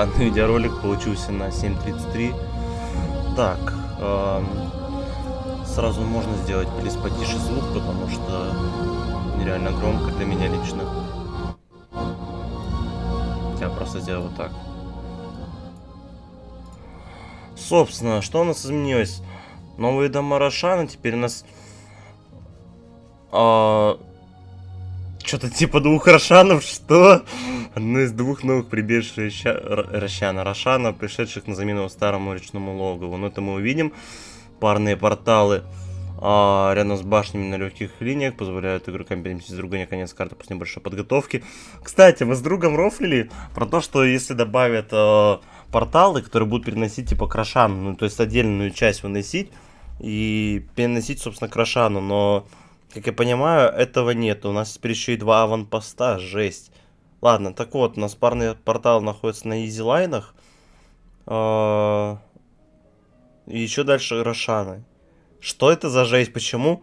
странный видеоролик получился на 7.33. Так, эм, сразу можно сделать плиз потише звук, потому что нереально громко для меня лично. Я просто сделаю вот так. Собственно, что у нас изменилось? Новые дома Рошана, теперь у нас... А, Что-то типа двух Рошанов, что? Одно из двух новых прибежищ Рошана. Рошана, пришедших на замену старому речному логову. Но это мы увидим. Парные порталы а, рядом с башнями на легких линиях позволяют игрокам переместить с друга конец карты после небольшой подготовки. Кстати, мы с другом рофлили про то, что если добавят а, порталы, которые будут переносить типа к Рошану, ну то есть отдельную часть выносить и переносить, собственно, к Рошану, но, как я понимаю, этого нет. У нас теперь еще и два аванпоста, жесть. Ладно, так вот, у нас парный портал находится на изилайнах. А, и еще дальше Рошаны. Что это за жесть? Почему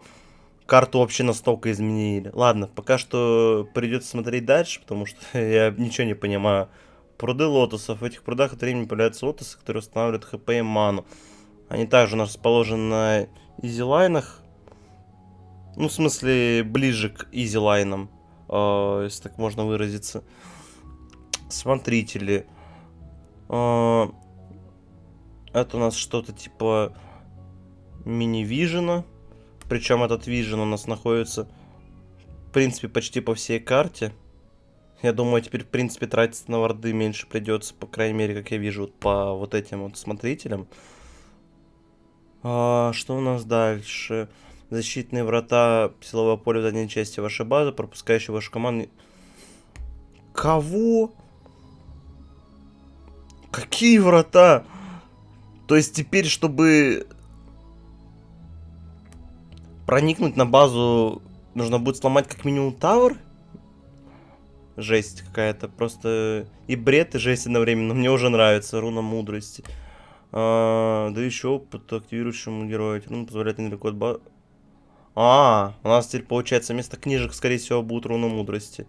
карту вообще настолько изменили? Ладно, пока что придется смотреть дальше, потому что я ничего не понимаю. Пруды лотосов. В этих прудах от времени появляются лотосы, которые устанавливают хп и ману. Они также у нас расположены на изилайнах. Ну, в смысле, ближе к изилайнам, э, если так можно выразиться. Смотрители. Э, это у нас что-то типа мини-вижена. Причем этот вижен у нас находится, в принципе, почти по всей карте. Я думаю, теперь, в принципе, тратиться на варды меньше придется, по крайней мере, как я вижу, вот по вот этим вот смотрителям. А, что у нас дальше? Защитные врата силового поля в дальней части вашей базы, пропускающие вашу команду. Кого? Какие врата? То есть теперь, чтобы проникнуть на базу, нужно будет сломать как минимум тавер? жесть какая-то. Просто и бред, и жесть одновременно. Мне уже нравится руна мудрости. А, да еще опыт активирующему герою. Ну, позволяет недалеко от ба... А, у нас теперь получается вместо книжек, скорее всего, будет руна мудрости.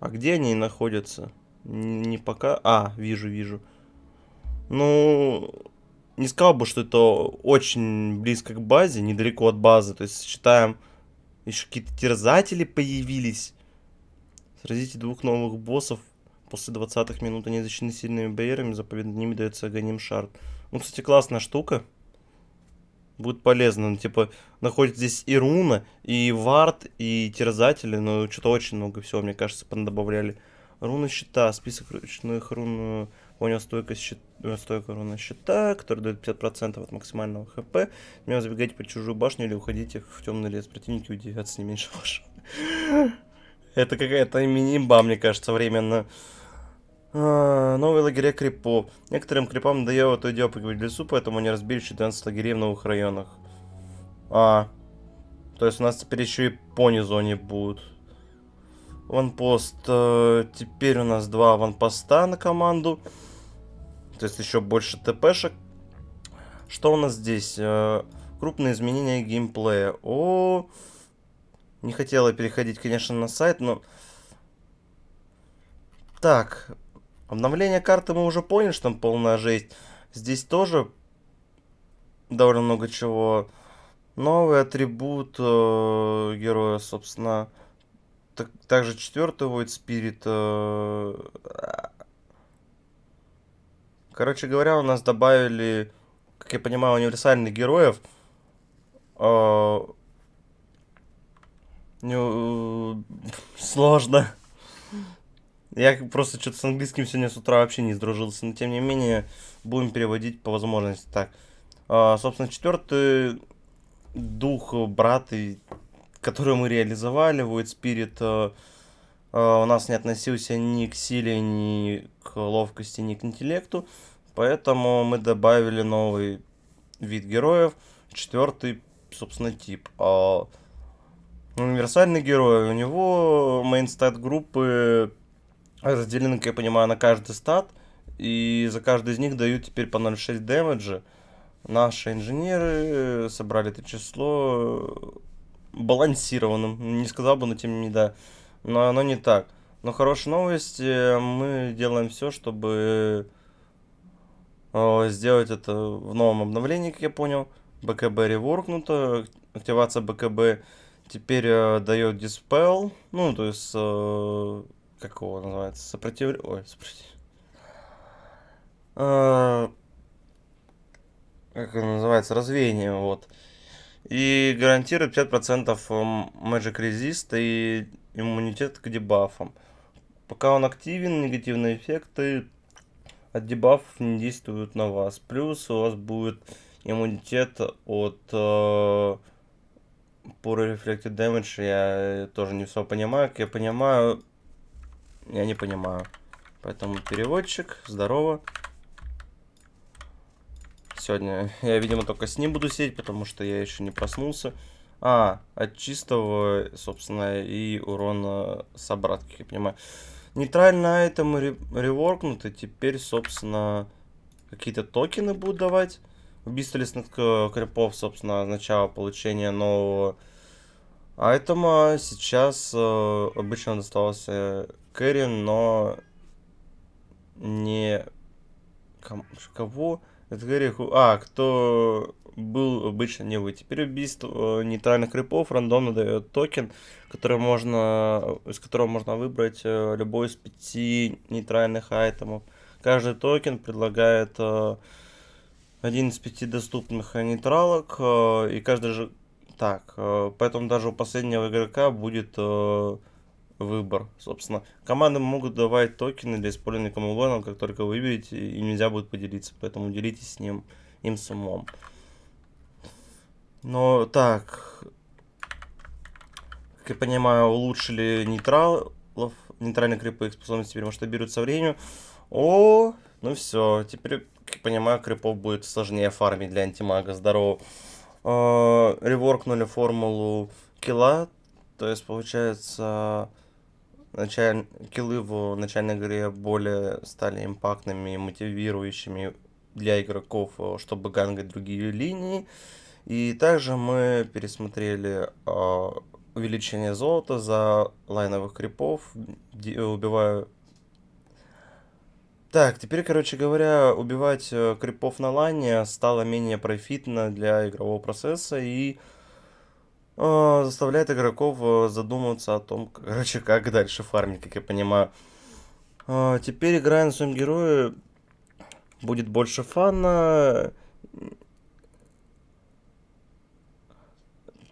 А где они находятся? Не пока... А, вижу, вижу. Ну, не сказал бы, что это очень близко к базе, недалеко от базы. То есть считаем еще какие-то терзатели появились. Сразите двух новых боссов. После 20 минут они защищены сильными барьерами. Заповедно ними дается агоним шарт. Ну, кстати, классная штука. Будет полезно. Ну, типа, находится здесь и руна, и вард, и терзатели. Но что-то очень много всего, мне кажется, добавляли. Руна щита. Список ручных рун у него стойкость щит, стойка руна щита, который дает 50% от максимального хп. Меня забегайте по чужую башню или уходите в темный лес. Противники удивятся не меньше вашего. Это какая-то мини-ба, мне кажется, временно. А, новые лагеря крипов. Некоторым крипам надоело то дело поговорить в лесу, поэтому они разбили 14 лагерей в новых районах. А, то есть у нас теперь еще и пони-зоне будут. Ванпост. Э, теперь у нас два ванпоста на команду. То есть еще больше ТПшек. Что у нас здесь? Э, крупные изменения геймплея. О, не хотела переходить, конечно, на сайт, но... Так, обновление карты мы уже поняли, что там полная жесть. Здесь тоже довольно много чего. Новый атрибут э, героя, собственно. Так, также четвертый Void Spirit. Э, Короче говоря, у нас добавили, как я понимаю, универсальных героев. Э, не, сложно. Я просто что-то с английским сегодня с утра вообще не сдружился. Но тем не менее, будем переводить по возможности. Так, э, собственно, четвертый дух брата, который мы реализовали, Void Spirit, э, э, у нас не относился ни к силе, ни к ловкости, ни к интеллекту. Поэтому мы добавили новый вид героев, четвертый, собственно, тип. А универсальный герой, у него мейн стат группы разделены, как я понимаю, на каждый стат. И за каждый из них дают теперь по 0,6 дэмэджа. Наши инженеры собрали это число балансированным. Не сказал бы, но тем не да. но оно не так. Но хорошая новость, мы делаем все, чтобы э, сделать это в новом обновлении, как я понял. БКБ реворкнуто, активация БКБ теперь э, дает диспел, ну, то есть, э, как его называется, сопротивление, ой, сопротивление. Э, как это называется, развеяние, вот. И гарантирует 50% Magic Resist и иммунитет к дебафам. Пока он активен, негативные эффекты от дебафов не действуют на вас. Плюс у вас будет иммунитет от э, Pure Reflected Damage. Я тоже не все понимаю. Как я понимаю, я не понимаю. Поэтому переводчик, здорово. Сегодня я, видимо, только с ним буду сидеть, потому что я еще не проснулся. А, от чистого, собственно, и урона с обратки, я понимаю. Нейтральные айтемы реворкнуты. Теперь, собственно, какие-то токены будут давать. Убийство лесных крипов, собственно, означало получение нового айтема. Сейчас э, обычно доставался Кэрри, но не... Кого? Это Греху. А, кто был обычно не вы. Теперь убийство э, нейтральных крипов рандомно дает токен, который можно, из которого можно выбрать э, любой из пяти нейтральных айтемов. Каждый токен предлагает э, один из пяти доступных нейтралок, и каждый же... Так, поэтому даже у последнего игрока будет выбор, собственно. Команды могут давать токены для использования камулоном, как только вы выберете, и нельзя будет поделиться, поэтому делитесь с ним, им с. Но так, как я понимаю, улучшили нейтралов, нейтральные крипы, их способности теперь масштабируют со временем. О, ну все, теперь, как я понимаю, крипов будет сложнее фармить для антимага, здорово. Э, реворкнули формулу килла, то есть получается началь... киллы в начальной игре более стали импактными мотивирующими для игроков, э, чтобы гангать другие линии. И также мы пересмотрели э, увеличение золота за лайновых крипов, убиваю... Так, теперь, короче говоря, убивать э, крипов на лайне стало менее профитно для игрового процесса и э, заставляет игроков э, задумываться о том, короче, как дальше фармить, как я понимаю. Э, теперь, играя на своем герое, будет больше фана.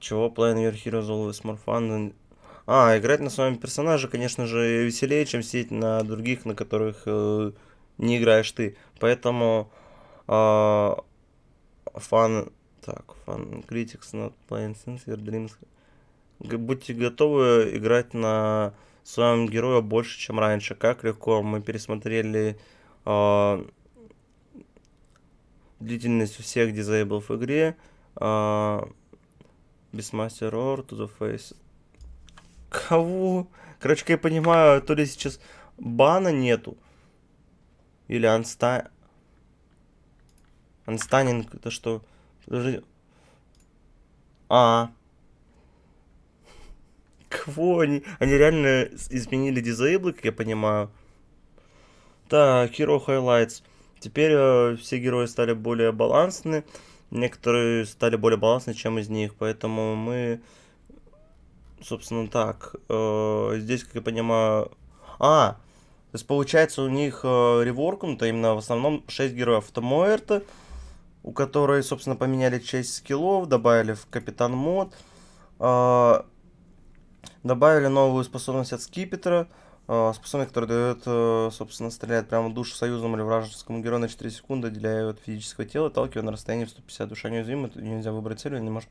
Чего Playing Your Heroes Always More Fun? А, играть на своем персонаже, конечно же, веселее, чем сидеть на других, на которых э, не играешь ты. Поэтому э, фан так, Fun Critics Not Playing Since Your Dreams. Будьте готовы играть на своем герое больше, чем раньше. Как легко. Мы пересмотрели э, длительность всех дизейблов в игре. Э, Beastmaster Roar to the Face. Кого? Короче, я понимаю, то ли сейчас бана нету. Или анста... Анстанинг, это что? Подожди. А. Кого они? Они реально изменили дизейблы, как я понимаю. Так, Hero Highlights. Теперь э, все герои стали более балансны. Некоторые стали более балансны, чем из них. Поэтому мы... Собственно, так. Э, здесь, как я понимаю... А! То есть, получается, у них э, реворкнуто именно в основном 6 героев. Это у которой, собственно, поменяли часть скиллов, добавили в Капитан Мод, э, добавили новую способность от Скипетра, э, способность, которая дает, э, собственно, стреляет прямо душу союзному или вражескому герою на 4 секунды, отделяя от физического тела, отталкивая на расстоянии в 150. Душа неуязвима, нельзя выбрать цель, не может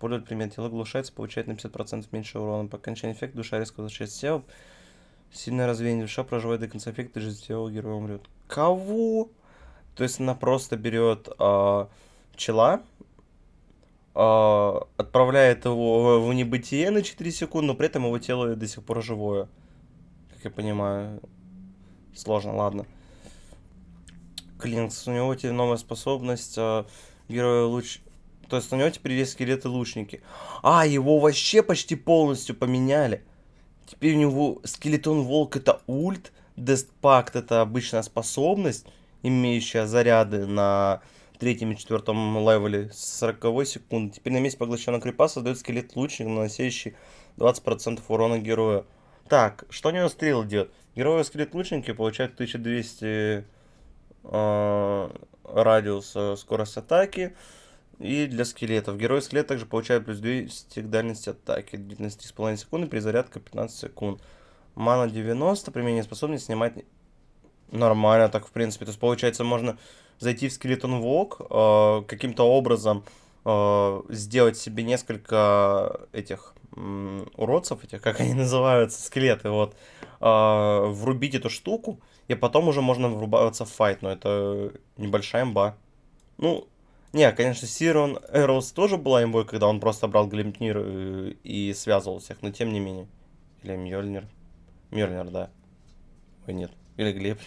пользовать предмет. Тело глушается, получает на 50% меньше урона. По окончании эффекта душа резко возвращается в тело. Сильное развеяние душа проживает до конца эффекта, и жизнь тела героя умрет. Кого? То есть она просто берет э, чела, э, отправляет его в небытие на 4 секунды, но при этом его тело до сих пор живое. Как я понимаю. Сложно, ладно. Клинкс. У него теперь новая способность. Э, героя луч... То есть у него теперь есть скелеты лучники. А, его вообще почти полностью поменяли. Теперь у него скелетон волк это ульт, Дестпакт это обычная способность, имеющая заряды на третьем и четвертом левеле с 40 секунды. Теперь на месте поглощенного крипа создает скелет лучник, наносящий 20% урона героя. Так, что у него стрел делает? Герой скелет лучники получают 1200 э, радиус скорость атаки. И для скелетов. Герой скелет также получает плюс 200 к дальности атаки. Длительность 3,5 секунды, перезарядка 15 секунд. Мана 90, применение способности снимать нормально так в принципе. То есть получается можно зайти в скелетон вок, э, каким-то образом э, сделать себе несколько этих э, уродцев, этих, как они называются, скелеты, вот, э, врубить эту штуку, и потом уже можно врубаться в файт, но это небольшая имба. Ну, не, конечно, Сирон Эроус тоже была имбой, когда он просто брал Глимтнир и, э, и связывал всех, но тем не менее. Или Мьёльнир. Мьёльнир, да. Ой, нет. Или Глеб.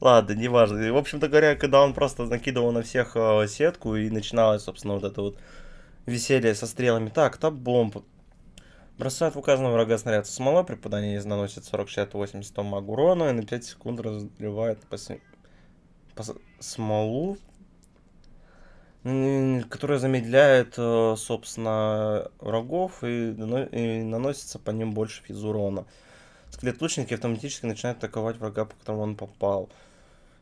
Ладно, неважно. В общем-то говоря, когда он просто накидывал на всех э, сетку и начиналось, собственно, вот это вот веселье со стрелами. Так, топ бомб. Бросает в указанного врага снаряд смола, при попадании наносит 40, 60, 80 маг урона и на 5 секунд разливает по, по смолу, которая замедляет, э, собственно, врагов и, и наносится по ним больше физ урона. Скелет лучники автоматически начинают атаковать врага, по которому он попал.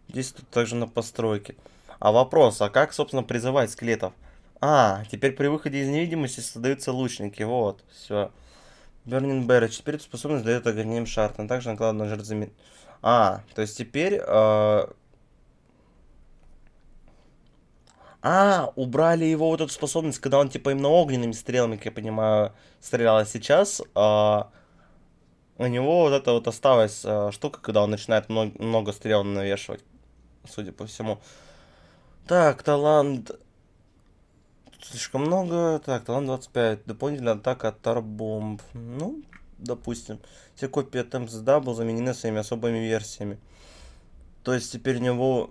Действует также на постройке. А вопрос, а как, собственно, призывать скелетов? А, теперь при выходе из невидимости создаются лучники. Вот, все. Burning Barrage. Теперь эту способность дает огнем шарт. А также накладывает на жертв А, то есть теперь... Э... А, убрали его вот эту способность, когда он типа именно огненными стрелами, как я понимаю, стрелял. А сейчас... Э у него вот эта вот осталась э, штука, когда он начинает много, много стрел навешивать, судя по всему. Так, талант... Слишком много. Так, талант 25. Дополнительная атака от Тарбомб. Ну, допустим. Все копии от МСД был заменены своими особыми версиями. То есть теперь у него...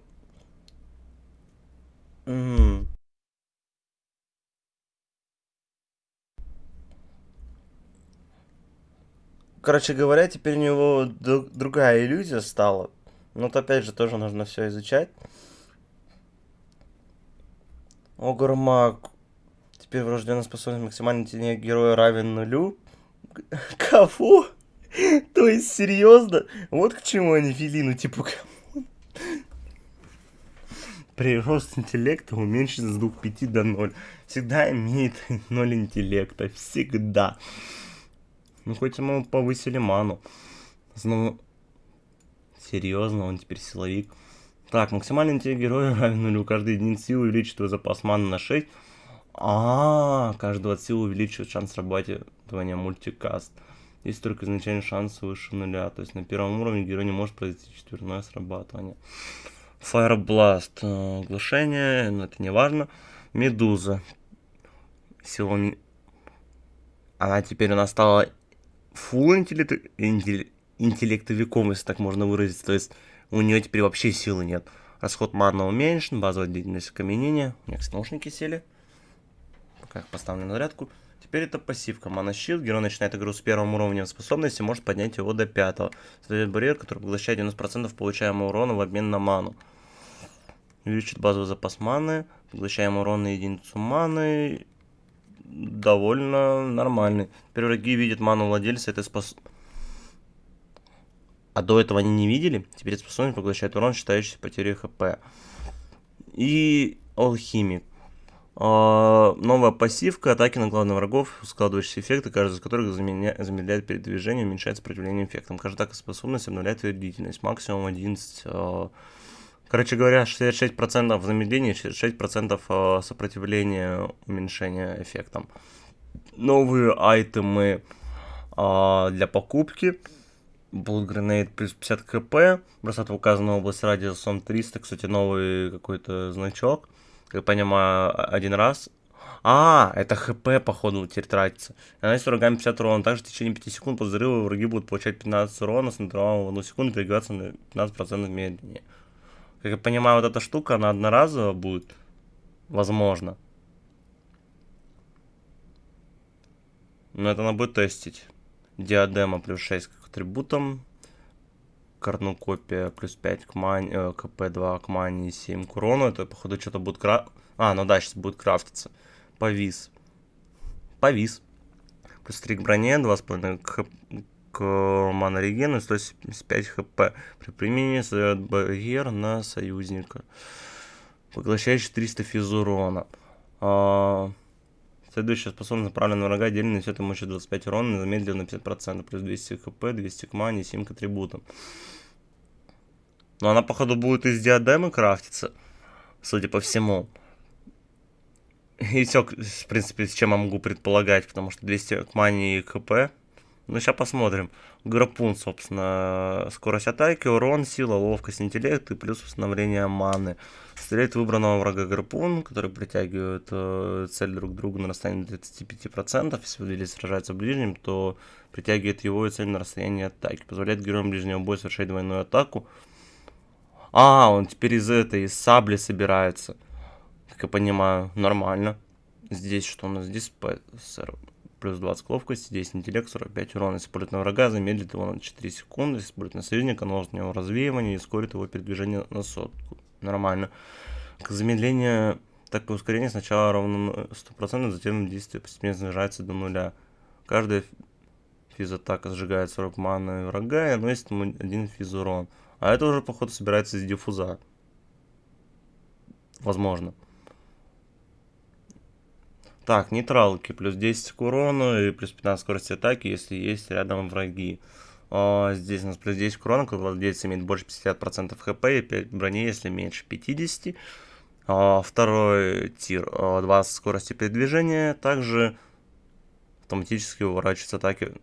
Короче говоря, теперь у него другая иллюзия стала. Но вот опять же тоже нужно все изучать. Огурмак. Теперь врожденная способность максимальный интеллект героя равен нулю. Кого? То есть, серьезно? Вот к чему они вели, ну типа, Прирост интеллекта уменьшится с 2,5 до 0. Всегда имеет 0 интеллекта. Всегда. Ну, хоть ему повысили ману. Снова... Серьезно, он теперь силовик. Так, максимальный интеллект героя равен нулю. Каждый единиц силы увеличит его запас маны на 6. А, -а, -а каждого от силы увеличивает шанс срабатывания мультикаст. Есть только изначальный шанс выше нуля. То есть на первом уровне герой не может произвести четверное срабатывание. Fire Blast. Э, оглушение, но это не важно. Медуза. Сила... Она теперь у нас стала фул интеллект, интеллектовиком, если так можно выразить. То есть у нее теперь вообще силы нет. Расход мана уменьшен, базовая длительность окаменения. У меня, кстати, наушники сели. Пока их поставлю на зарядку. Теперь это пассивка. Мана щит. Герой начинает игру с первым уровнем способности, может поднять его до пятого. Создает барьер, который поглощает 90% получаемого урона в обмен на ману. Увеличит базовый запас маны. Поглощаем урон на единицу маны довольно нормальный. Теперь враги видят ману владельца этой спос... А до этого они не видели. Теперь способность поглощает урон, считающийся потерей хп. И алхимик. А, новая пассивка, атаки на главных врагов, складывающиеся эффекты, каждый из которых замедляет передвижение, уменьшает сопротивление эффектам. Каждая атака способность обновляет ее длительность, максимум 11 Короче говоря, 66% замедления, 66% э, сопротивления уменьшения эффектом. Новые айтемы а, для покупки. Bullet Grenade плюс 50 кп. Бросает в указанную область радиусом 300. Кстати, новый какой-то значок. Как понимаю, один раз. А, это хп, походу, теперь тратится. Наносит врагами 50 урона. Также в течение 5 секунд после взрыва враги будут получать 15 урона с интервалом в 1 секунду передвигаться на 15% медленнее. Как я понимаю, вот эта штука, она одноразово будет. Возможно. Но это она будет тестить. Диадема плюс 6 к атрибутам. Корнукопия плюс 5 к мани, э, КП2 к мани 7 к урону. Это, походу, что-то будет краф... А, ну да, сейчас будет крафтиться. Повис. Повис. Плюс 3 к броне, 2,5 к, к манорегену и 175 хп. При применении создает барьер на союзника. Поглощает 400 физ урона. А... Следующая способность направлена на врага, отдельно несет ему еще 25 урона, замедленно на 50%, плюс 200 хп, 200 к мане, 7 к атрибутам. Но она, походу, будет из диадемы крафтиться, судя по всему. И все, в принципе, с чем я могу предполагать, потому что 200 к мане и хп. Ну, сейчас посмотрим. Грапун, собственно, скорость атаки, урон, сила, ловкость, интеллект и плюс восстановление маны. Стреляет выбранного врага гарпун, который притягивает э, цель друг к другу на расстоянии 35%. Если выделили сражается в ближнем, то притягивает его и цель на расстоянии атаки. Позволяет героям ближнего боя совершать двойную атаку. А, он теперь из этой, из сабли собирается. Как я понимаю, нормально. Здесь что у нас? Здесь плюс 20 ловкости, здесь интеллект, 45 урона. Если пулит на врага, замедлит его на 4 секунды. Если пулит на союзника, наложит на него развеивание и ускорит его передвижение на сотку нормально. К замедлению, так и ускорение сначала равно 100%, затем действие постепенно снижается до нуля. Каждая физатака сжигает 40 маны врага и наносит ему один физурон. А это уже, походу, собирается из диффуза. Возможно. Так, нейтралки. Плюс 10 к урону и плюс 15 скорости атаки, если есть рядом враги. А, здесь у нас плюс 10 урона, когда владелец имеет больше 50% хп и 5 брони, если меньше 50. А, второй тир, 20 а, скорости передвижения, также автоматически уворачивается атаки.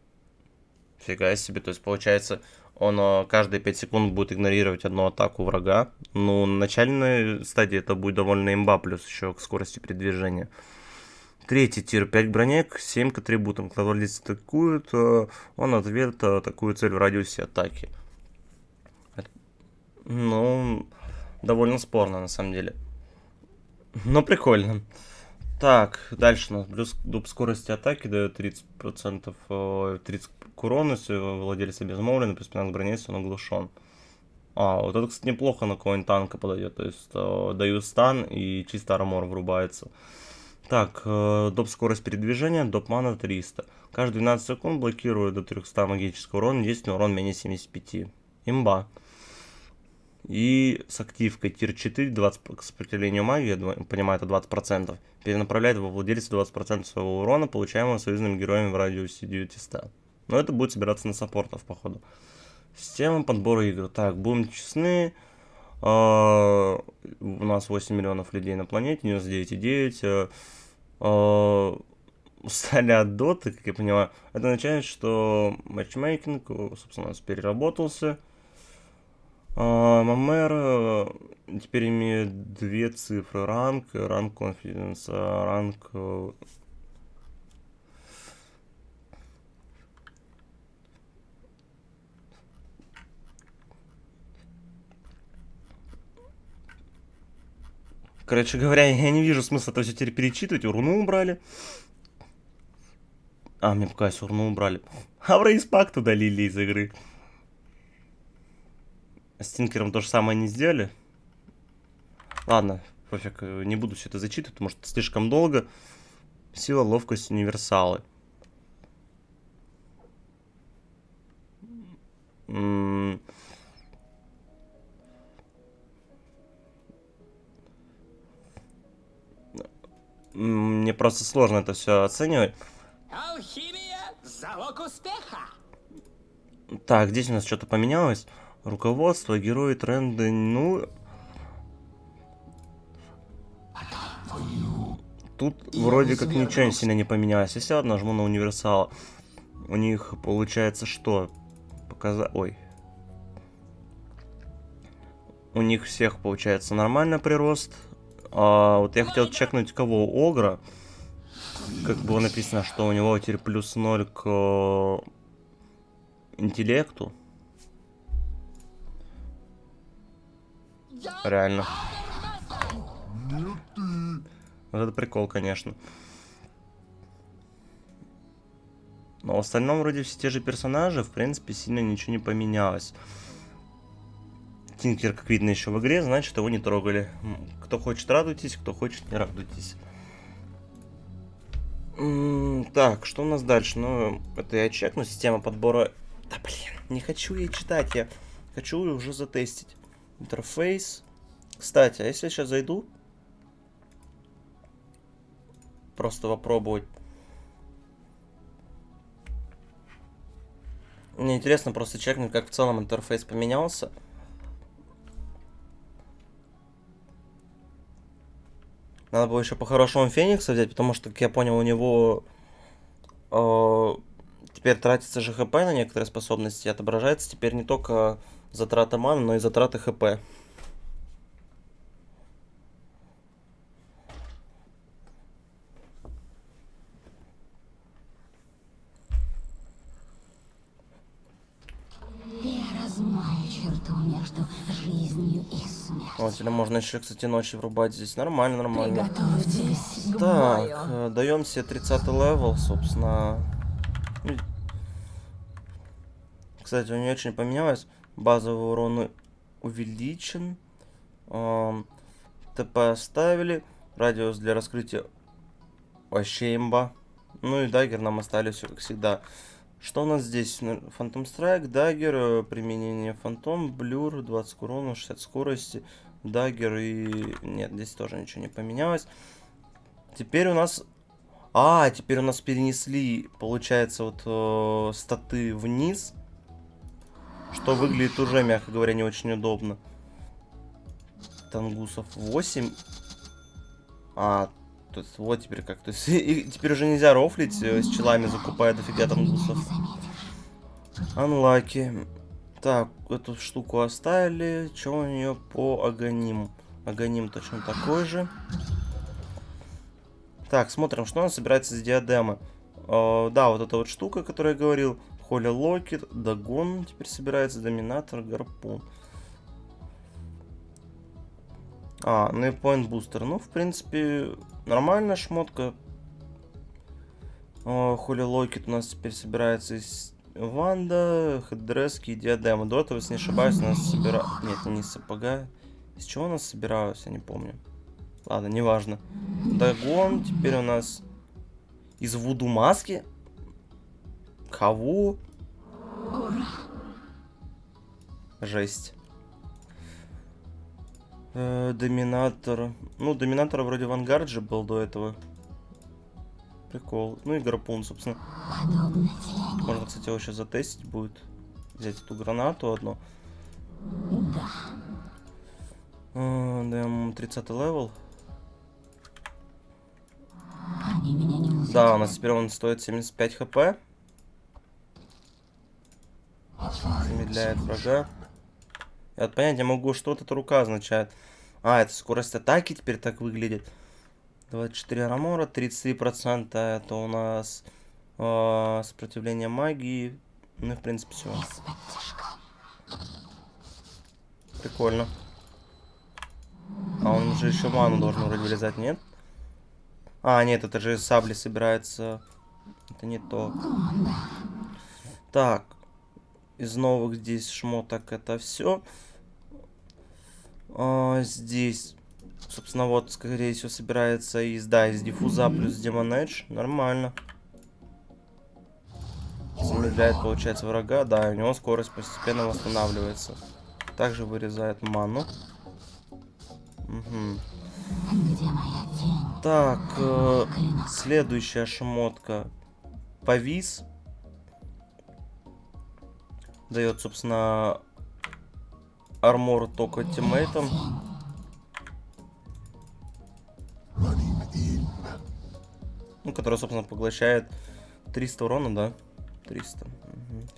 Фига себе, то есть получается он каждые 5 секунд будет игнорировать одну атаку врага. Ну, на начальной стадии это будет довольно имба, плюс еще к скорости передвижения. Третий тир 5 бронек, 7 к атрибутам. Когда владелец атакует, э, он ответ атакует цель в радиусе атаки. Ну, довольно спорно на самом деле. Но прикольно. Так, дальше у нас плюс дуб скорости атаки дает 30%, 30 к если владелец обезмолвлен, плюс 15 брони, если он оглушен. А, вот это, кстати, неплохо на какой-нибудь танка подойдет. То есть э, даю стан и чисто армор врубается. Так, э, доп скорость передвижения, доп мана 300. Каждые 12 секунд блокирует до 300 магического урона, действительно урон менее 75. Имба. И с активкой тир 4, 20 к сопротивлению магии, я понимаю, это 20%, перенаправляет во владельца 20% своего урона, получаемого союзными героями в радиусе 900. Но это будет собираться на саппортов, походу. Система подбора игр. Так, будем честны. Uh, у нас 8 миллионов людей на планете, 99,9. Uh, устали от доты, как я понимаю. Это означает, что матчмейкинг, собственно, у нас переработался. Uh, Мамер теперь имеет две цифры. Ранг, ранг конфиденса, ранг Короче говоря, я не вижу смысла это все теперь перечитывать. Урну убрали. А, мне показалось, урну убрали. А в удалили из игры. С Тинкером то же самое не сделали. Ладно, пофиг, не буду все это зачитывать, потому что слишком долго. Сила, ловкость, универсалы. М -м Мне просто сложно это все оценивать. Алхимия – залог успеха. Так, здесь у нас что-то поменялось. Руководство, герои, тренды, ну... Тут вроде как ничего сильно не поменялось. Если я нажму на универсал, у них получается что? Показать... Ой. У них всех получается нормально прирост. А, вот я хотел чекнуть кого? Огра. Как было написано, что у него теперь плюс 0 к э, интеллекту. Реально. Вот это прикол, конечно. Но в остальном вроде все те же персонажи, в принципе, сильно ничего не поменялось. Тинкер, как видно, еще в игре, значит, его не трогали. Кто хочет, радуйтесь, кто хочет, не радуйтесь. так, что у нас дальше? Ну, это я чекну, система подбора... Да, блин, не хочу я читать, я хочу уже затестить. Интерфейс. Кстати, а если я сейчас зайду? Просто попробовать. Мне интересно просто чекнуть, как в целом интерфейс поменялся. Надо было еще по-хорошему Феникса взять, потому что, как я понял, у него э, теперь тратится же ХП на некоторые способности. Отображается теперь не только затрата маны, но и затраты ХП. Вот, или можно еще, кстати, ночью врубать здесь. Нормально, нормально. Так, э, даем себе 30 level, собственно. Ну, кстати, у нее очень поменялось. Базовый урон увеличен. ТП оставили. Радиус для раскрытия вообще имба. Ну и dagger нам остались все как всегда. Что у нас здесь? Phantom Strike, Dagger, э, применение Phantom, Blur, 20 урона, 60 скорости, Даггер и... Нет, здесь тоже ничего не поменялось. Теперь у нас... А, теперь у нас перенесли, получается, вот э, статы вниз. Что выглядит уже, мягко говоря, не очень удобно. Тангусов 8. А, то есть вот теперь как. То есть и теперь уже нельзя рофлить э, с челами, закупая дофига там гусов. Анлаки. Так, эту штуку оставили. Что у нее по Аганим? Аганим точно такой же. Так, смотрим, что нас собирается с диадемы. Э, да, вот эта вот штука, которую я говорил. Холи Локет, Дагон теперь собирается, Доминатор, Гарпун. А, ну Booster. Ну, в принципе, Нормальная шмотка. Хули Локет у нас теперь собирается из Ванда, хеддрески и диадема. До этого, если не ошибаюсь, у нас собира... Нет, не сапога. Из чего у нас собиралось, я не помню. Ладно, неважно. Дагон теперь у нас из Вуду маски. Кого? Жесть. Э, доминатор. Ну, доминатор вроде в ангарде был до этого. Прикол. Ну и гарпун, собственно. Можно, кстати, его сейчас затестить будет. Взять эту гранату одну. Да. Э, даем 30 level. Да, у нас теперь он стоит 75 хп. Замедляет врага. Я вот понять не могу, что вот эта рука означает. А, это скорость атаки теперь так выглядит. 24 армора, 33% это у нас э, сопротивление магии. Ну и в принципе все. Прикольно. А он же еще ману должен вроде вылезать, нет? А, нет, это же сабли собирается. Это не то. Так. Из новых здесь шмоток это все. А, здесь, собственно, вот, скорее всего, собирается из, да, из диффуза плюс Демон Эдж. Нормально. Замедляет, получается, врага. Да, у него скорость постепенно восстанавливается. Также вырезает ману. Угу. Так, э, следующая шмотка. Повис. Дает, собственно, армор только тиммейтом. Ну, который, собственно, поглощает 300 урона, да? 300. Угу.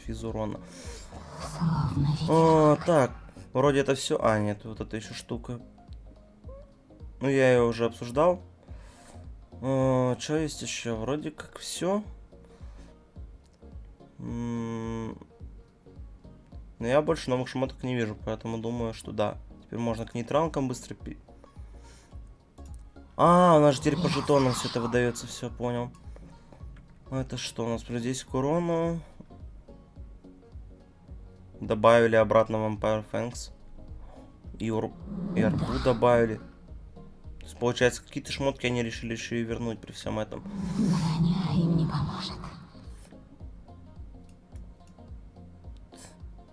Физ урона. О, так, вроде это все. А, нет, вот это еще штука. Ну, я ее уже обсуждал. О, что есть еще? Вроде как все. Но я больше новых шмоток не вижу, поэтому думаю, что да. Теперь можно к нейтралкам быстро. А, у нас же теперь по жетонам все это выдается, все, понял. Это что у нас? 10 к урону. Добавили обратно Vampire Fangs. И, ур... и арбу добавили. То есть, получается, какие-то шмотки они решили еще и вернуть при всем этом. Броня им не поможет.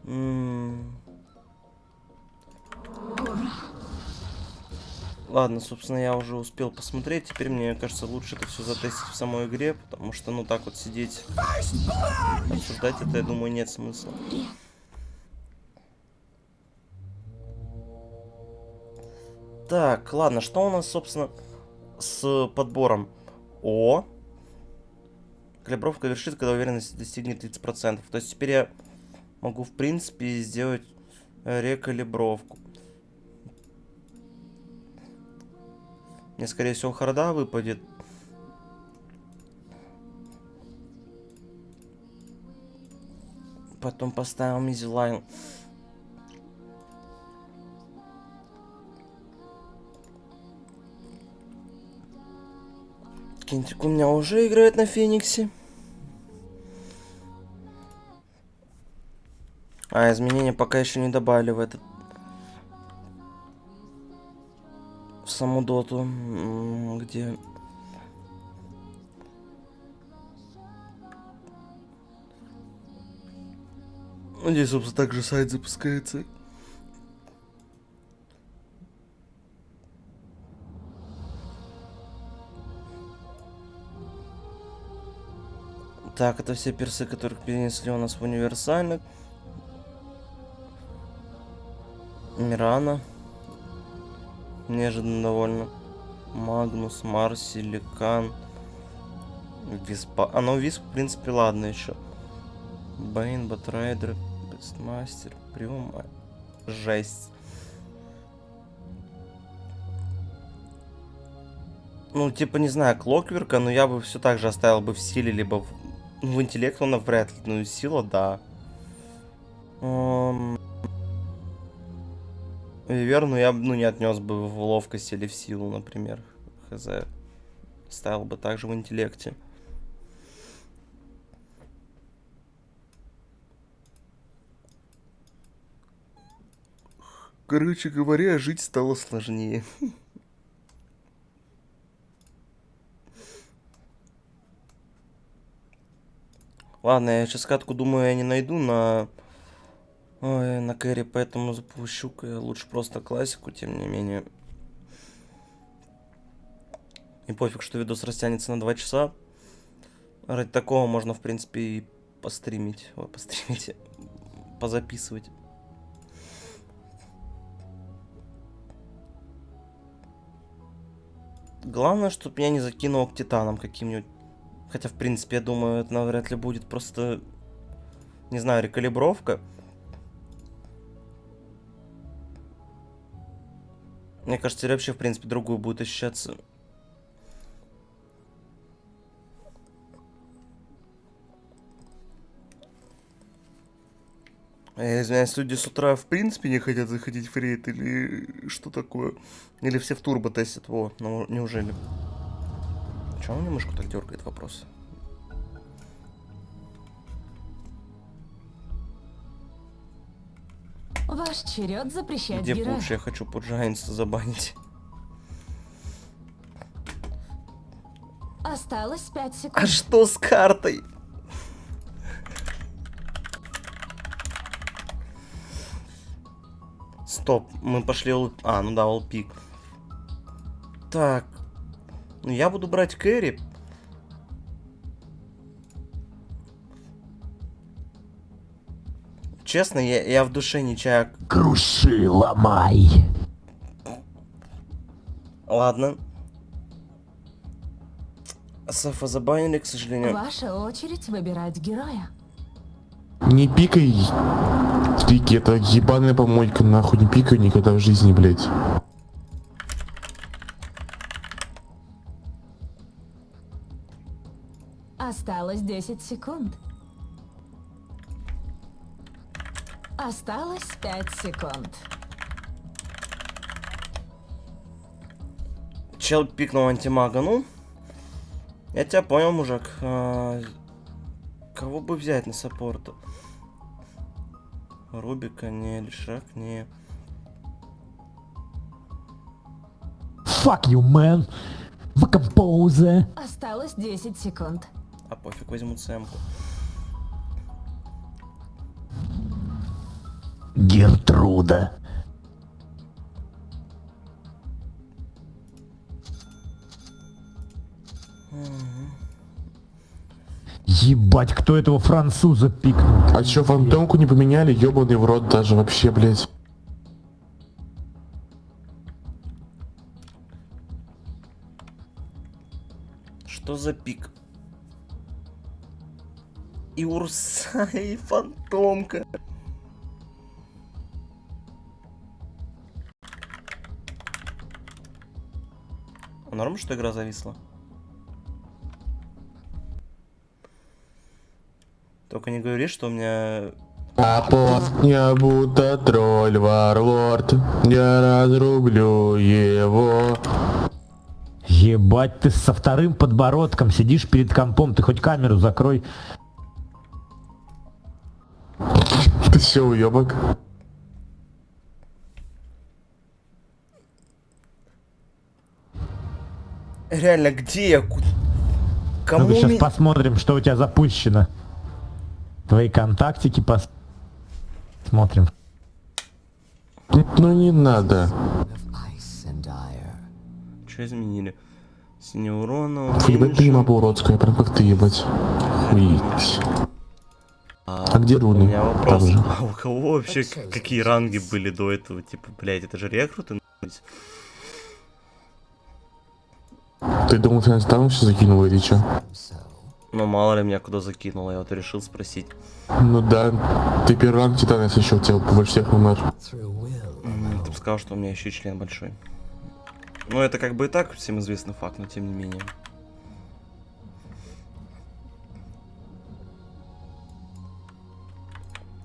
М. Ладно, собственно, я уже успел посмотреть. Теперь, мне кажется, лучше это все затестить в самой игре, потому что, ну, так вот сидеть, обсуждать это, я думаю, нет смысла. Так, ладно, что у нас, собственно, с подбором? О! Калибровка вершит, когда уверенность достигнет 30%. То есть теперь я могу, в принципе, сделать э, рекалибровку. Мне, скорее всего, харда выпадет. Потом поставим изилайн. Кентик у меня уже играет на Фениксе. А, изменения пока еще не добавили в этот... саму доту, где... Ну, Здесь, собственно, также сайт запускается. Так, это все персы, которых перенесли у нас в универсальных. Мирана. Неожиданно довольно. Магнус, Марси, Ликан. Виспа. А, ну Висп, в принципе, ладно еще. Бейн, Батрайдер, Бестмастер, Приума. Жесть. Ну, типа, не знаю, Клокверка, но я бы все так же оставил бы в силе, либо в, в интеллект он вряд ли. Ну, сила, да. Эм, Вивер, ну я бы ну, не отнес бы в ловкость или в силу, например. Хз. Ставил бы также в интеллекте. Короче говоря, жить стало сложнее. Ладно, я сейчас катку, думаю, я не найду на... Ой, на кэри, поэтому запущу -ка лучше просто классику, тем не менее. И пофиг, что видос растянется на 2 часа. Ради такого можно, в принципе, и постримить. Ой, постримить. Позаписывать. Главное, чтобы меня не закинуло к титанам каким-нибудь. Хотя, в принципе, я думаю, это навряд ли будет просто, не знаю, рекалибровка. Мне кажется, теперь вообще, в принципе, другую будет ощущаться. Я извиняюсь, люди с утра в принципе не хотят заходить в рейд или что такое? Или все в турбо тестят? Во, ну неужели? Чего у меня мышку так дергает вопрос? Ваш черед запрещать Где героя. лучше я хочу Пуджайнса забанить? Осталось 5 А секунд. что с картой? Стоп, мы пошли... А, ну да, олпик. Так. Ну, я буду брать кэрри. Честно, я, я в душе не чаю. Круши, ломай. Ладно. Сафа забанили, к сожалению. Ваша очередь выбирать героя. Не пикай. Трики, это ебаная помойка, нахуй не пикай никогда в жизни, блядь. Осталось 10 секунд. Осталось 5 секунд. Чел пикнул антимага, ну. Я тебя понял, мужик. А, Кого бы взять на саппорту? Рубика не, или Шрек не. Fuck you, man. В композе. Осталось 10 секунд. А пофиг, возьму цемку. Гертруда. Ебать, кто этого француза пикнул? А чё, фантомку не поменяли? Ёбаный в рот даже вообще, блядь. Что за пик? И Урса, и Фантомка. Норм, что игра зависла? Только не говори, что у меня... А пост я будто тролль варлорд. Я разрублю его. Ебать, ты со вторым подбородком сидишь перед компом, ты хоть камеру закрой. Ты все уебок. Реально, где я? Ку- Кому Ну-ка сейчас ми- посмотрим, что у тебя запущено. Твои контактики пос... Смотрим. Ну не надо. Что изменили? Синий урона, ебать уменьшен. прима уродская, прям как ты, ебать. Уить. А где У руны? меня вопрос. А у кого вообще какие ранги были до этого? Типа, блядь, это же рекруты, нахуй. Ты думал, ты там все закинул или? So, Ну, мало ли меня куда закинуло, я вот решил спросить. Ну да, ты первый ранг титана, еще у тебя больше всех умер. Ты бы сказал, что у меня еще член большой. Ну, это как бы и так всем известный факт, но тем не менее.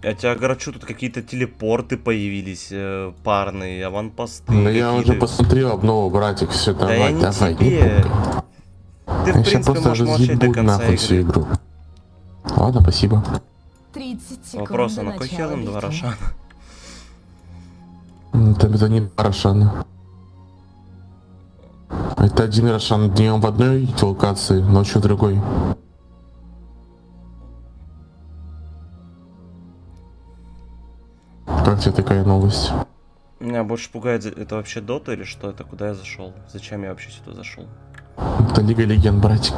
Я тебя огорчу, тут какие-то телепорты появились, э, парные, аванпосты. Ну я уже посмотрел обнову, братик, все, Да я давай, не давай. тебе. Ты, в Я принципе, просто можешь молчать до конца нахуй всю игры. игру. Ладно, спасибо. 30 секунд Вопрос, а на кой хер нам два. Рошана? Ну, Там это не Рошан. Это один Рошан днем в одной локации, ночью в другой. Как тебе такая новость? Меня больше пугает, это вообще дота или что это? Куда я зашел? Зачем я вообще сюда зашел? Это Лига Легенд, братик.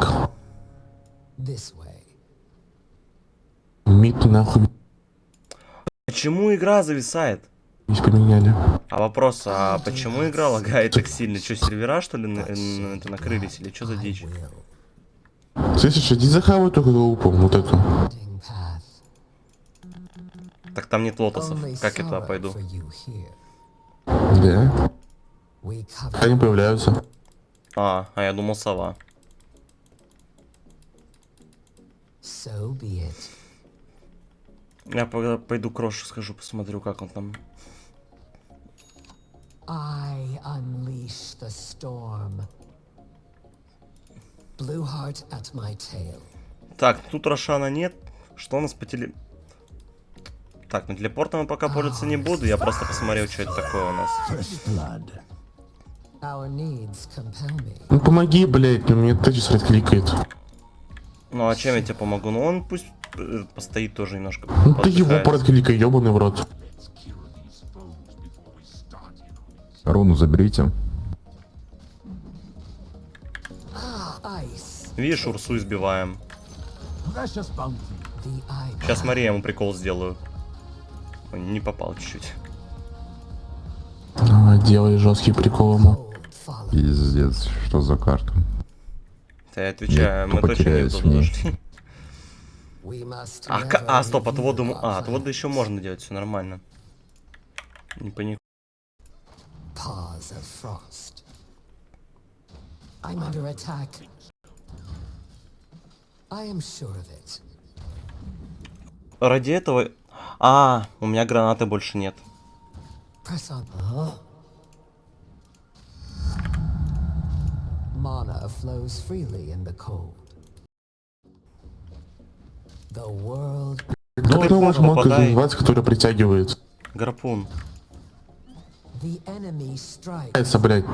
this way. Мид нахуй Почему игра зависает? здесь поменяли. А вопрос, а почему игра лагает так сильно? Что, сервера, что ли, на- накрылись? Или что за дичь? Слышишь, иди захавай только лупу, вот эту. Так там нет лотосов. Как я туда пойду? cover Они появляются. А, а я думал сова. so be it. Я пойду крошу схожу, посмотрю, как он там. I unleash the storm. Blue heart at my tail. Так, тут Рошана нет. Что у нас по теле... Так, ну телепортом я пока пользоваться не буду. Я просто посмотрел, что это такое у нас. Ну помоги, блядь, ну мне Тедис кликает. Ну а чем я тебе помогу? Ну он пусть э, постоит тоже немножко. Ну ты его прокликай, ебаный в рот. Руну заберите. Видишь, Урсу избиваем. Сейчас смотри, я ему прикол сделаю. Не попал чуть-чуть. Давай, делай жесткий прикол ему. Пиздец, что за карта? Да я отвечаю, мы точно не туда зашли. А, а, стоп, отводу... А, plan. еще можно делать, все нормально. Не паник. Paws of frost. I'm under attack. I am sure of it. Ради этого... А, у меня гранаты больше нет. Mana flows может мог развивать, который притягивает. Гарпун. Это, блядь.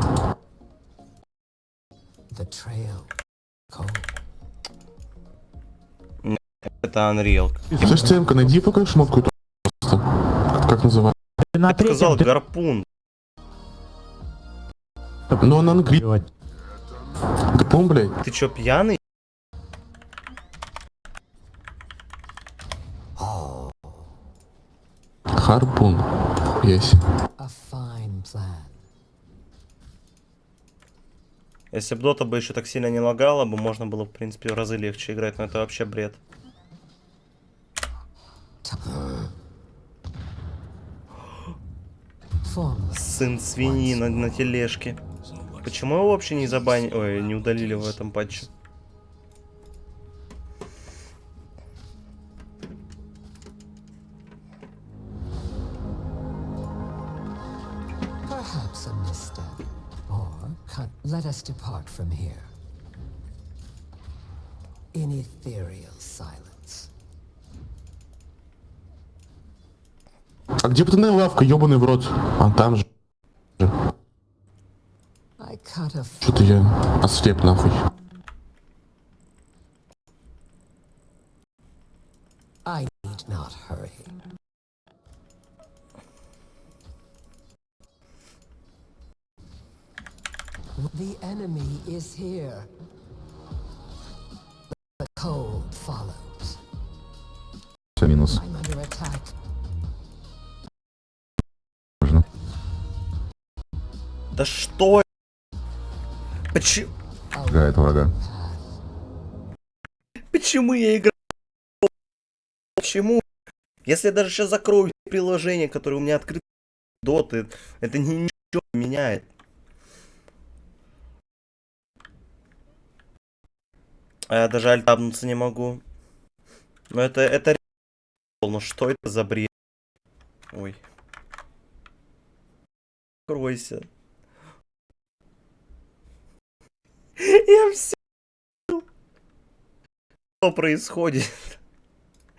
Это Unreal. Слышь, Тимка, найди пока шмотку эту просто. Как, называется? Ты на Я сказал гарпун. Ну, она делать. Гапон, блядь. Ты чё, пьяный? Харпун. Есть. A fine plan. Если бы Дота бы еще так сильно не лагала бы, можно было, в принципе, в разы легче играть, но это вообще бред. Сын свиньи на, на тележке. Почему его вообще не забанили? Ой, не удалили в этом патче? Let us depart from here. In ethereal silence. А где пацаны лавка, ебаный в рот? А там же. Что-то я ослеп нахуй. I need not hurry. The enemy is here. The cold follows. Все, минус. I'm under attack. Да что? Почему? Гает врага. Почему я играю? Почему? Если я даже сейчас закрою приложение, которое у меня открыто доты, это ни- ничего не меняет. А я даже альтабнуться не могу. Но это, это ну что это за бред? Ой. Кройся. Я все. Что происходит?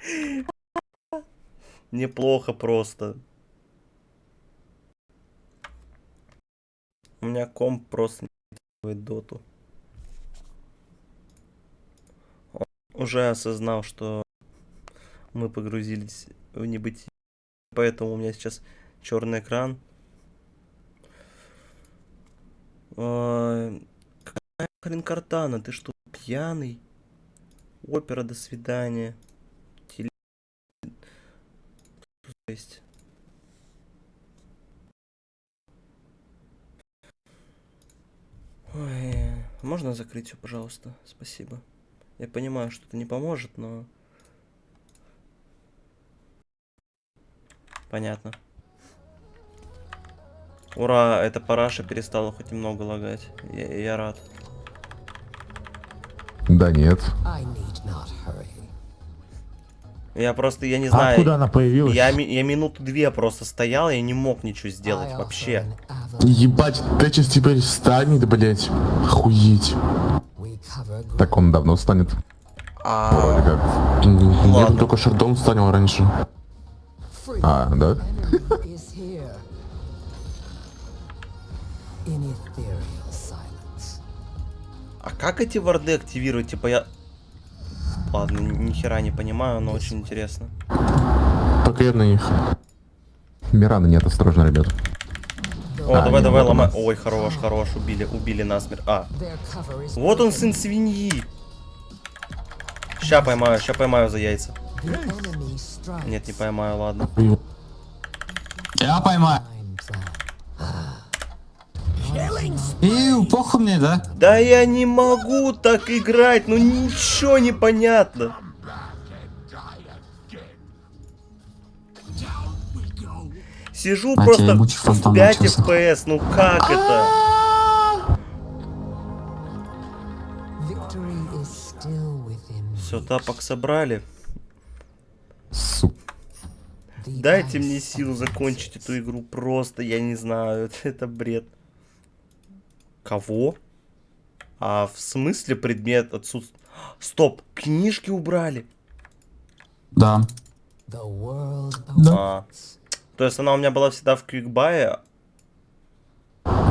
Неплохо просто. У меня комп просто не доту. Он уже осознал, что мы погрузились в небытие. Поэтому у меня сейчас черный экран. Хрен картана? Ты что, пьяный? Опера, до свидания. Теле... Жесть. Ой, можно закрыть все, пожалуйста? Спасибо. Я понимаю, что это не поможет, но... Понятно. Ура, эта параша перестала хоть немного лагать. Я, я рад. Да нет. Я просто, я не А знаю. откуда она появилась? Я, я минуту две просто стоял, я не мог ничего сделать вообще. Ебать, Тэчес теперь станет, блядь. Охуеть. Так он давно станет. А, Вроде как. Я Ладно. только Шардон станил раньше. А, да? Как эти варды активировать? Типа я... Ладно, ни ни хера не понимаю, но очень интересно. Пока я на них. Мирана нет, осторожно, ребят. О, А, давай, давай, ломай. Ой, хорош, хорош, убили, убили насмерть. А, вот он сын свиньи. Ща поймаю, ща поймаю за яйца. Нет, не поймаю, ладно. Я поймаю. Ию, похуй мне, да? Да я не могу так играть, ну ничего не понятно. Сижу А, просто в фантом 5 начался. FPS, ну как это? Still within Все, тапок собрали. Сука. Дайте мне силу закончить эту игру просто, я не знаю, это, это бред. Кого? А в смысле предмет отсутствует? Стоп, книжки убрали. Да. The world Да. А. То есть она у меня была всегда в квикбае,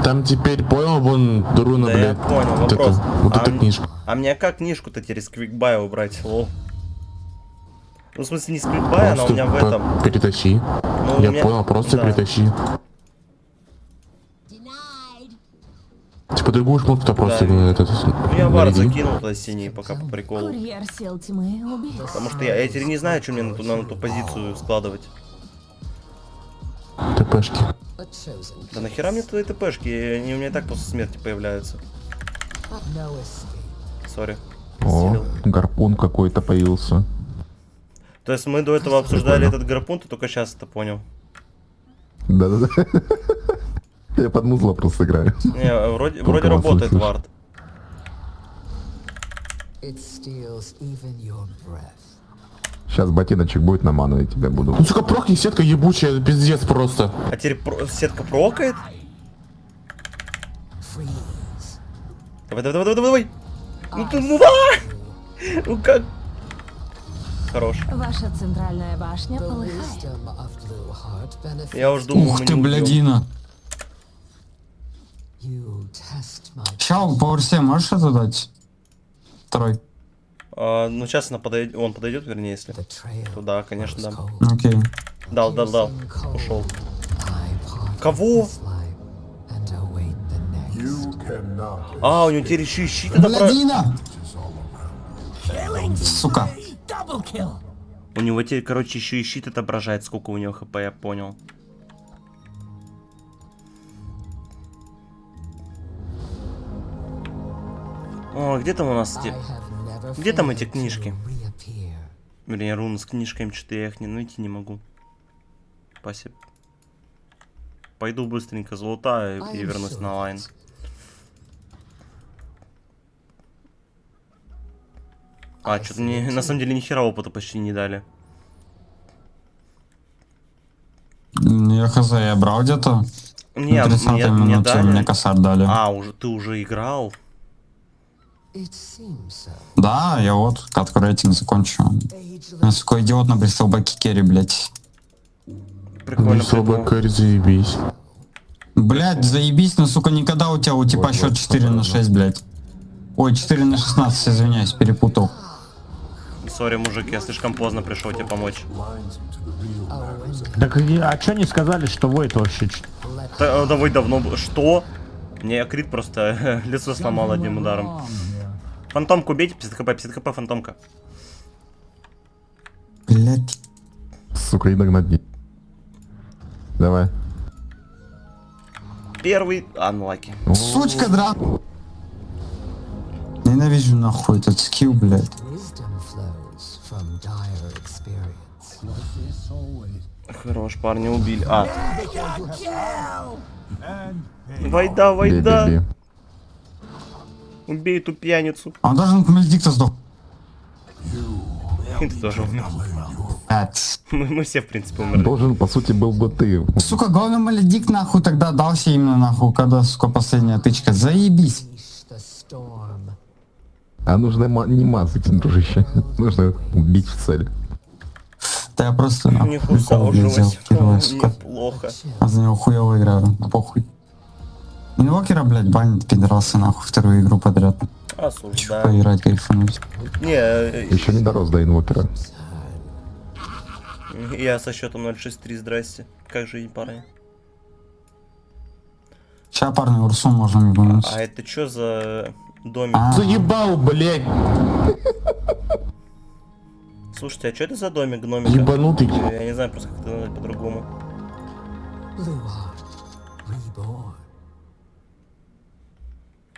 Там теперь, понял, вон, Друна, Да я блядь. понял, вот вопрос. это, вот А эта книжка. А мне как книжку-то теперь из квикбая убрать, лол? Ну, в смысле, не с квикбая, она у меня в этом. Перетащи. Ну, Я меня- понял, просто да. перетащи. Типа другую шмотку-то просто Да. этот, Ну, я вард наряди. закинул туда синий, пока по приколу. Потому что я, я теперь не знаю, что мне на ту, на ту позицию складывать. ТПшки. Да нахера мне твои ТПшки? Они у меня и так после смерти появляются. Сори. О, Силил. гарпун какой-то появился. То есть мы до этого обсуждали этот гарпун, ты только сейчас это понял. Да-да-да. Я под музло просто играю. Не, вроде, вроде работает вард. Сейчас ботиночек будет на ману, и тебя буду. Ну, сука, прохни, сетка ебучая, пиздец просто. А теперь про- сетка прокает? Давай, давай, давай, давай, давай. Ну ты, ну а! Ну как? Хорош. Ваша центральная башня полыхает. Я уж думал, Ух ты, не убьем. Блядина. you. Test my Ща, по версе можешь это дать? Второй. А, ну сейчас она подойдет, он подойдет, вернее, если. the trail. То да, конечно, да. Окей. Дал, дал, дал. Ушел. Кого? А, у него теперь еще и щит! Сука. У него теперь, короче, еще и щит отображает, сколько у него хп, я понял. О, где там у нас never Где там эти книжки? Вернее, руны с книжками, что-то я их не найти не могу. Спасибо. Пойду быстренько золотаю и am вернусь на лайн. А, что-то мне на самом деле ни хера опыта почти не дали. Я хз, я брал где-то. Не, 30 мне, мне минуте дали. мне косарь дали. А, уже ты уже играл? Да, я вот катку рейтинг закончу. Я, сука, идиот набрисал баки керри, блядь. Прикольно слабо. Кэрри, заебись. Блядь, заебись, но, сука, никогда у тебя у типа счет 4 на 6, блядь. Ой, 4 на 16, извиняюсь, перепутал. Сори, мужик, я слишком поздно пришел тебе помочь. Так а чё не сказали, что Войт вообще ч- Да, давай давно. Что? Мне Крит просто лицо сломал одним ударом. Фантомку бейте, 50 хп, 50 хп, фантомка. Блядь. Сука, и догнать. Давай. Первый анлаки. Сучка, дра... Ненавижу нахуй этот скилл, блядь. Хорош, парня убили. А. Вайда, Бей, вайда. Бей, бей. Убей эту пьяницу. А он даже на Мельдикта сдох. Ты тоже. Мы, мы все, в принципе, умерли. Должен, по сути, был бы ты. Сука, главный Маледик нахуй тогда дался именно нахуй, когда, сука, последняя тычка. Заебись. А нужно не мазать, дружище. Нужно убить в цель. Да я просто Не нахуй блядь, взял сука. Неплохо. А за него хуево играю, да похуй. Инвокера, блядь, банит, пидорасы, нахуй, вторую игру подряд. Осуждаю. Поиграть, кайфануть. Не, э, Еще не дорос до инвокера. я со счетом 063, здрасте. Как жизнь, парни? Ща, парни, Урсу можем ебануть. А это что за домик? А, Заебал, блядь, Слушайте, а что это за домик гномика? ебанутый. Я не знаю просто, как это назвать по-другому.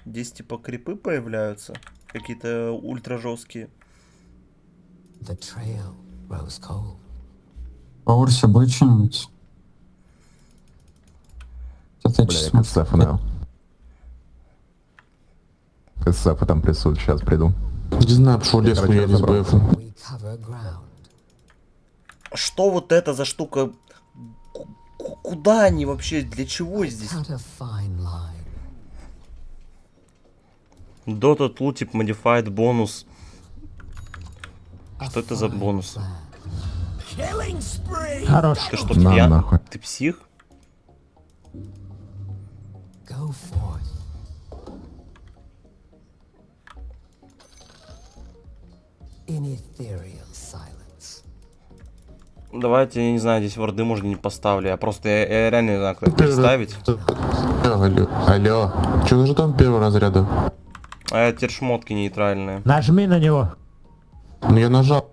Здесь типа крипы появляются. Какие-то ультра жесткие. The trail grows cold. по Урсе будет что-нибудь? Бля. КСФ там присутствует, сейчас приду. Не знаю, пошел лес хуярить с. БФ. Что вот это за штука? Ку- Куда они вообще? Для чего здесь? Dota Tooltip Modified бонус. Что это за бонус? Хорош. Ты что, На пьян? нахуй. Ты псих? Давайте, я не знаю, здесь ворды можно не поставлю. Я просто, я, я реально не знаю, как представить. Алло, алло. Че же там первого разряда? А это теперь шмотки нейтральные. Нажми на него. Ну я нажал.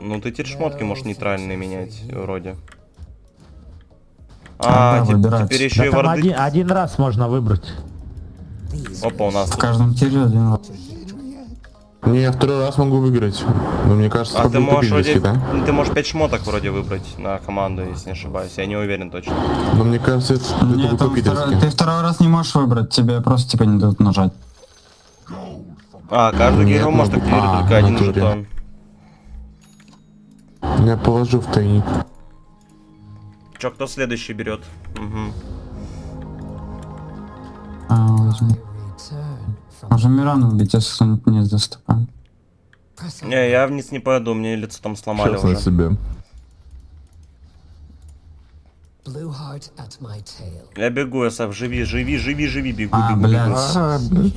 Ну ты теперь шмотки можешь нейтральные менять, вроде. А, А, да, выбирать. теперь еще Да и там ворды. один, один раз можно выбрать. Опа, у нас В тут. каждом тире один раз. Не, я второй раз могу выиграть. Но мне кажется, А ты можешь вроде, да? ты можешь 5 шмоток вроде выбрать на команду, если не ошибаюсь. Я не уверен точно. Но мне кажется, это, это Нет, там второй- ты второй раз не можешь выбрать, тебе просто типа не дадут нажать. А, каждый Нет, герой может ну, активировать а, только один натуре. жетон. Я положу в тайник. Чё, кто следующий берет? Угу. А, from Можно Мирану убить, если кто-нибудь не доступает. press Не, я вниз не пойду, мне лицо там сломали Сейчас на уже. себе. Я бегу, СФ, живи, живи, живи, живи, бегу, А, бегу, блядь. бегу. А, блин.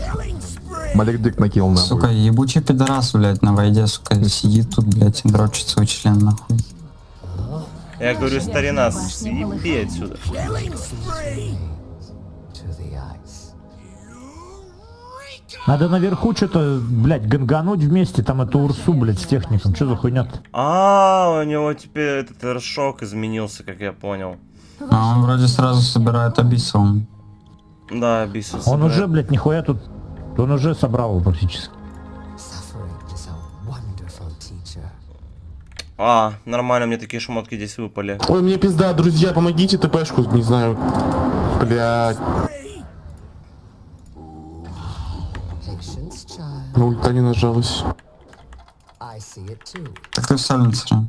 Малик Дик накинул нахуй. Сука, ебучий пидорас, блядь, на войде, сука, сидит тут, блядь, и дрочит свой член, нахуй. Я говорю, старина, съеби отсюда. Надо наверху что-то, блядь, гангануть вместе, там эту урсу, блядь, с техником. Что за хуйня -то? А, у него теперь этот шок изменился, как я понял. А он вроде сразу собирает абиссом. Да, Бисус. Он уже, блядь, нихуя тут... Он уже собрал его практически. А, нормально, мне такие шмотки здесь выпали. Ой, мне пизда, друзья, помогите ТПшку, не знаю. Блядь, на ульта не нажалась. Так ты в сайленсере.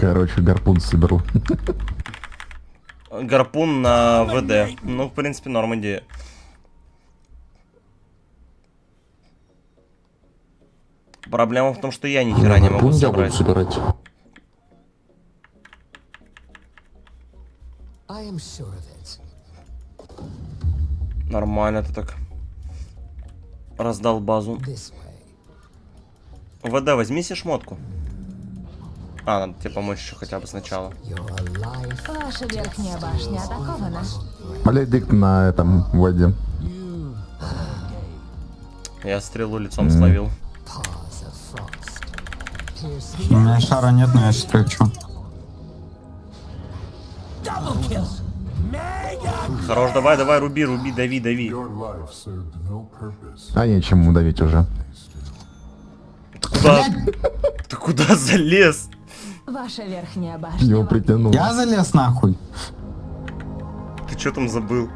Короче, гарпун соберу. Гарпун на ВД. Ну, в принципе, норм идея. Проблема в том, что я ни хера не могу собрать. собирать. Нормально ты так. Раздал базу. ВД, возьми себе шмотку. А, надо тебе помочь еще хотя бы сначала. Ваша верхняя башня атакована. Дик на этом воде. Я стрелу лицом словил. frost. Pierce У меня шара нет, но я сейчас прилечу. Хорош, давай, давай, руби, руби, дави, дави. А нечем ему давить уже. Ты куда? Ты куда залез? Ваша верхняя башня. Его притянул. Я залез нахуй. Ты что там забыл?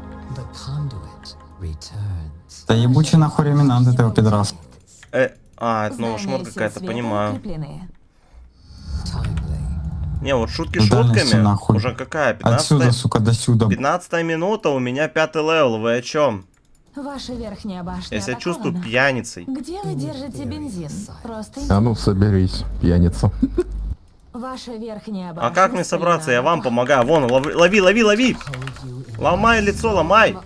Да ебучий нахуй реминант этого пидораса. Э, а, это новая сил какая-то, понимаю. Не, вот шутки Ну, дальности шутками. нахуй. Уже какая? 15 Отсюда, сука, до сюда. 15 минута, у меня пятый level, вы о чем? Ваша верхняя башня Я себя чувствую пьяницей. Где вы держите бензин? Просто А ну соберись, пьяница. Ваша верхняя башня. А как мне собраться? Я вам помогаю. Вон, лови, лови, лови, лови! Ломай лицо, ломай!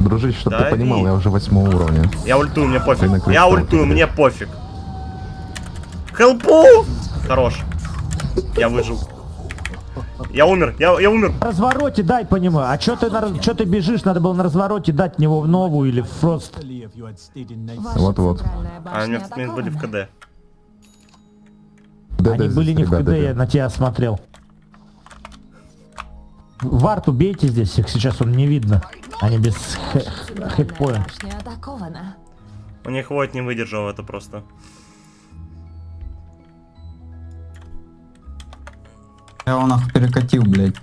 Дружище, чтоб ты понимал, я уже восьмого уровня. Я ультую, мне пофиг. Я ультую, мне пофиг. Хелпу! Хорош. Я выжил. Я умер, я, я умер. На развороте дай по нему. А чё ты, на, чё ты бежишь? Надо было на развороте дать него в новую или в фрост. Вот-вот. А у меня были в атакована. КД, Они были не в КД, я на тебя смотрел. Варт убейте здесь, их сейчас он не видно. Они без хитпоинт. У них вот не выдержал это просто. Я он их перекатил, блядь.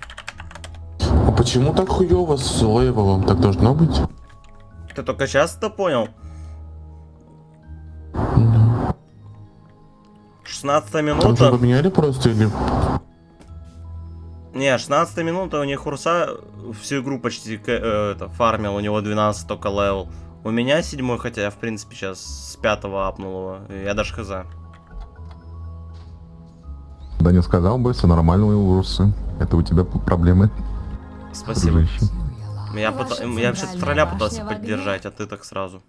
А почему так хуево, с лейвелом? Так должно быть? Ты только сейчас это понял? Mm -hmm. 16 минута. Там поменяли просто или... Не, 16 минута у них урса всю игру почти э, это, фармил, у него 12 только level. У меня седьмой, хотя я, в принципе, сейчас с пятого апнул его. Я даже хз. Да не сказал бы, все нормально у Урсы. Это у тебя проблемы. Спасибо. Дружище. Я, пот... я вообще тролля пытался поддержать, а ты так сразу.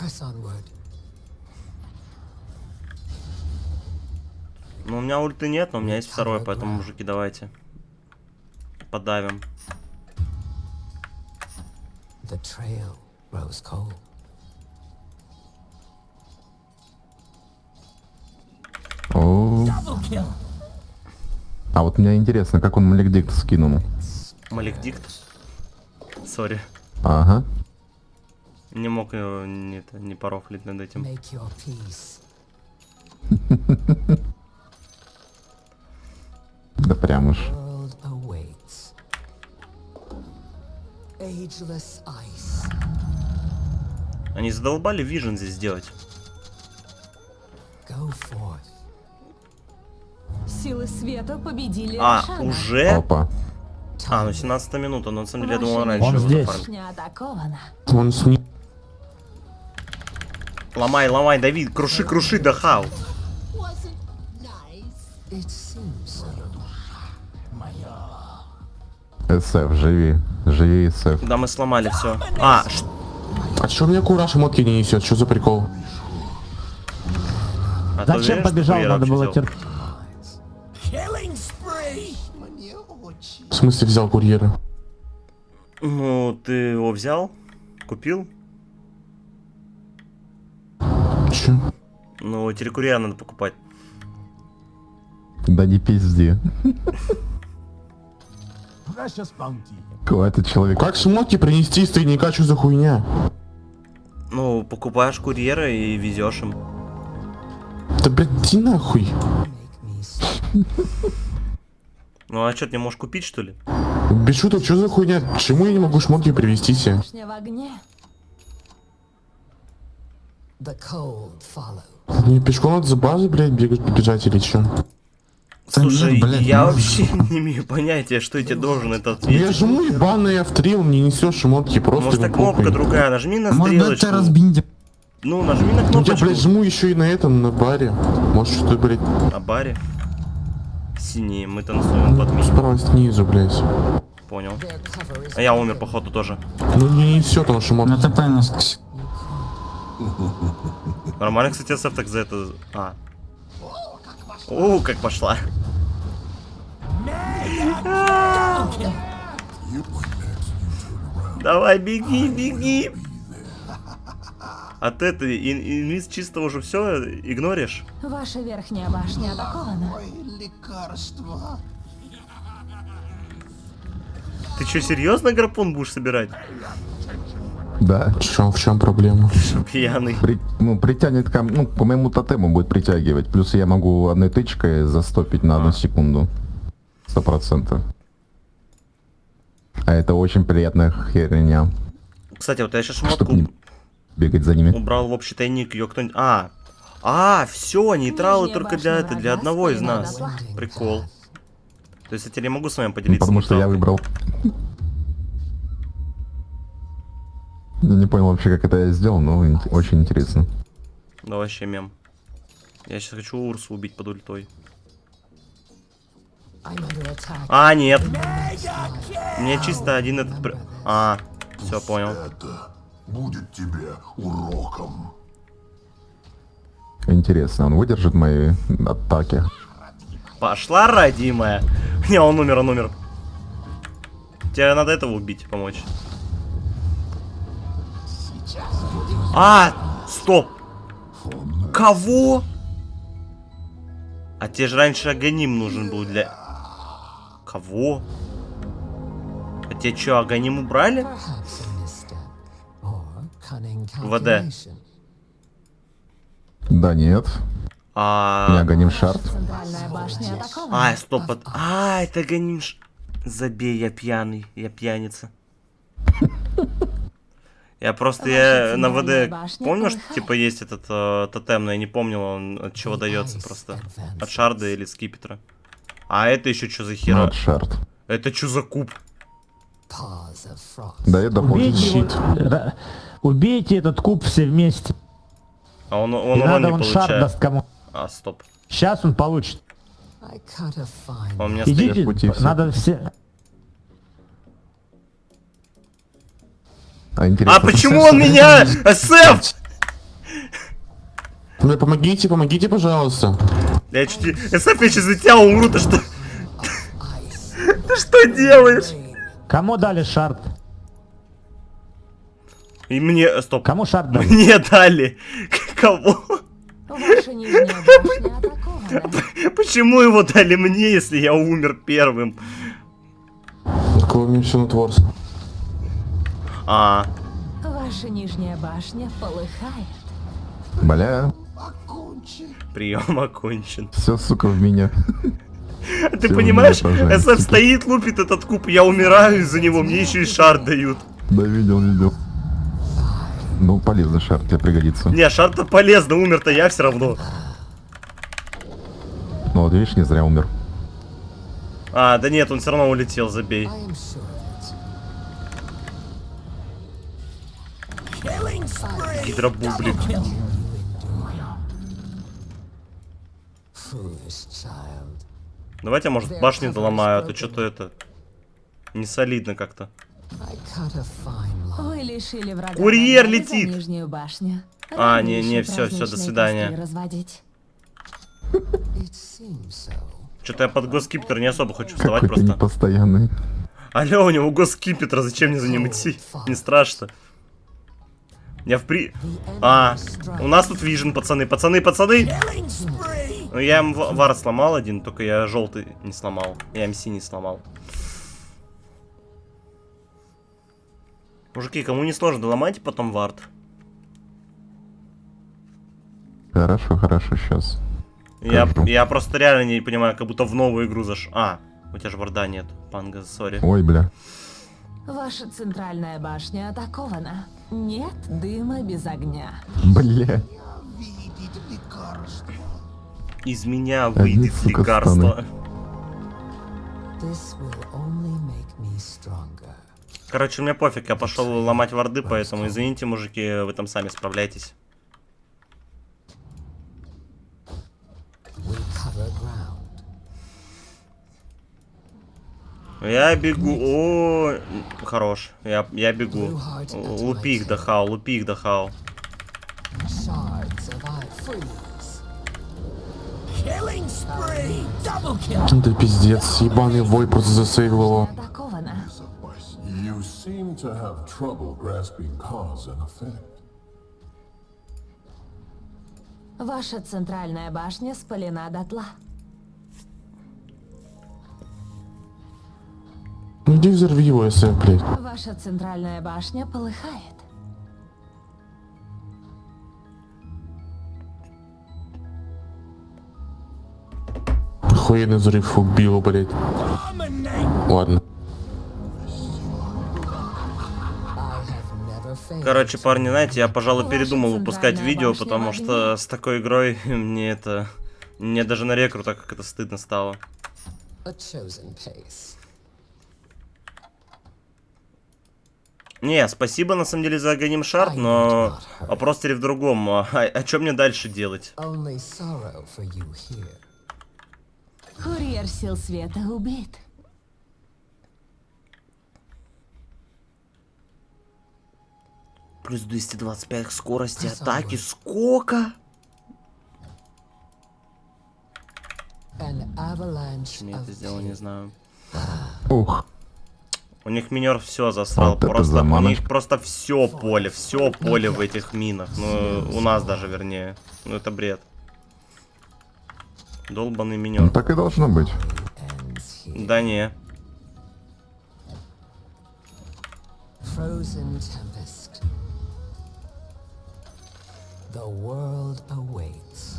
Press onward. Ну, у меня ульты нет, но у меня есть второй, поэтому, мужики, давайте. Подавим. The trail grows cold. О. А вот мне интересно, как он Маликдикт скинул. Маликдикт. Сори. Ага. Не мог его не, не порофлить над этим. Да прям уж. Они задолбали вижен здесь делать. Силы света победили А, Рошана. уже? Опа. А, ну 17 минута, но на самом деле я думал раньше. Он здесь. Он с ним. Ломай, ломай, Давид, круши, круши, да хау. СФ, живи. Живи, СФ. Да, мы сломали все. А, ш- А чё мне кураж мотки не несет? Что за прикол? а Зачем уверен, что побежал? Надо было терпеть. В смысле взял курьера? Ну, ты его взял? Купил? Чё? Ну, телекурьера надо покупать. Да не пизди. Какой-то человек. Как шмотки принести из тайника? Что за хуйня? Ну, покупаешь курьера и везешь им. Да блядь, иди нахуй. Ну, а что, ты не можешь купить, что ли? Без шуток, что за хуйня? Почему я не могу шмотки привезти себе? Башня в огне. The cold follows. Мне пешком надо за базы, блядь, бегать, бежать или чё? Да нет, Слушай, блядь, я ну- вообще не имею понятия, что я тебе должен это Я ответить. жму ебаный автрил, мне несешь шмотки, просто Может, не так кнопка другая, нажми на Может стрелочку. ты разбинди. Ну, нажми на Ну я, кнопочку. блядь, жму еще и на этом, на баре. Может, что-то, блядь, На баре. Синие, мы танцуем под миг. справа снизу, блядь. Понял. А я умер, походу, тоже. Ну не несет он На шмотки. ТП нас... Нормально, кстати, СФ так за это... А. О, как пошла. Давай, беги, беги. А ты это, ин- инвиз чисто уже все игноришь? Ваша верхняя башня атакована. Ты что, серьезно гарпун будешь собирать? Да. В чем, в чем проблема? Пьяный? При- ну, притянет ко ну, по моему тотему будет притягивать. Плюс я могу одной тычкой застопить на одну секунду. Сто процентов. А это очень приятная херня. Кстати, вот я сейчас шмотку не бегать за ними. убрал в общий тайник, ее кто-нибудь... А, а, все, нейтралы Нижняя только для, это, для одного из нас. Прикол. То есть я теперь не могу с вами Ну, поделиться потому что я нейтралкой? выбрал. Я не понял вообще, как это я сделал, но очень интересно. Да вообще мем. Я сейчас хочу Урсу убить под ультой. А, нет. Мне чисто один этот... А, все, понял. будет тебе уроком. Интересно, он выдержит мои атаки? Пошла, родимая. Не, он умер, он умер. Тебе надо этого убить, помочь. А, стоп. Кого? А тебе же раньше Аганим нужен был для... Кого? А тебе что, Аганим убрали? ВД. calculation. Да нет. А... Я гоним шарт. А, стоп, а, это Аганим... ш- Забей, я пьяный, я пьяница. Я просто я на ВД помню, что типа есть этот э, тотем, но я не помнил, он от чего дается просто. От шарда или скипетра. А это еще что за хера? вот шарт. Это что за куб? Да, я дополнил Убейте, ра- убейте этот куб все вместе. А он, И он урон надо не он шар получает. даст кому. А, стоп. Сейчас он получит. Он меня Иди. стоит. Идите, пути все. надо все... А, интересно, А почему он меня? СФ! Ну, помогите, помогите, пожалуйста. Я чуть не... СФ, я сейчас за тебя умру, ты что? Ты что делаешь? Кому дали шарт? И мне... э, Стоп. Кому шарт дали? Мне дали. Кого? Почему его дали мне, если я умер первым? Какого мне все натворство? А, Ваша нижняя башня полыхает. Бля, прием окончен. все, сука, в меня. Ты Всё, понимаешь, СФ стоит, лупит этот куб, я умираю из-за него, мне еще и шар дают. Да, видел, видел. Ну, полезный шарт, тебе пригодится. Не, шар-то полезно, умер-то я все равно. Ну, вот видишь, не зря умер. А, да нет, он все равно улетел, забей. I am sure that Гидробублик. Давайте, может, башни доломаю, а то что-то это... Не солидно как-то. Вы лишили врага. Курьер летит. нижнюю башню. А, не, не, всё, всё, до свидания. Что-то я под госкипетр не особо хочу вставать просто. непостоянный. Алло, у него госкипетр, зачем мне за ним идти? Не страшно. Я в при... А, у нас тут вижен, пацаны, пацаны, пацаны! Ну, я им ва- вар сломал один, только я желтый не сломал. Я МС не сломал. Мужики, кому не сложно, ломайте потом вард. Хорошо, хорошо, сейчас. Я, я просто реально не понимаю, как будто в новую игру заш... А, у тебя же варда нет, панга, сори. Ой, бля. Ваша центральная башня атакована. Нет дыма без огня. Бля. Из меня Одни, выйдет сука, лекарство. Короче, мне пофиг, я пошел ломать варды, поэтому извините, мужики, вы там сами справляйтесь. Я бегу. О, хорош. Я, я бегу. Лупи их дахау, лупи их. Freeze. Да пиздец, ебаный вой просто засейвил его. Ваша центральная башня спалена дотла. Иди взорви его, если, блядь. Ваша центральная башня полыхает. Охуенный взрыв убил, блядь. Ладно. Короче, парни, знаете, я, пожалуй, передумал выпускать видео, потому что с такой игрой мне это... Мне даже на рекру так как это стыдно стало. Не, спасибо на самом деле за Аганим Шарт, но вопрос теперь в другом. А, а что мне дальше делать? Курьер сил света убит. Плюс 225 к скорости атаки. Сколько? An avalanche Почему я это сделал, не знаю. Ух. У них минер все засрал. Вот это просто, у заманочка. них просто все поле, все поле в этих минах. Ну, у нас даже, вернее. Ну, это бред. Долбанный Ну, минер. так и должно быть. Да не. Frozen tempest. The world awaits.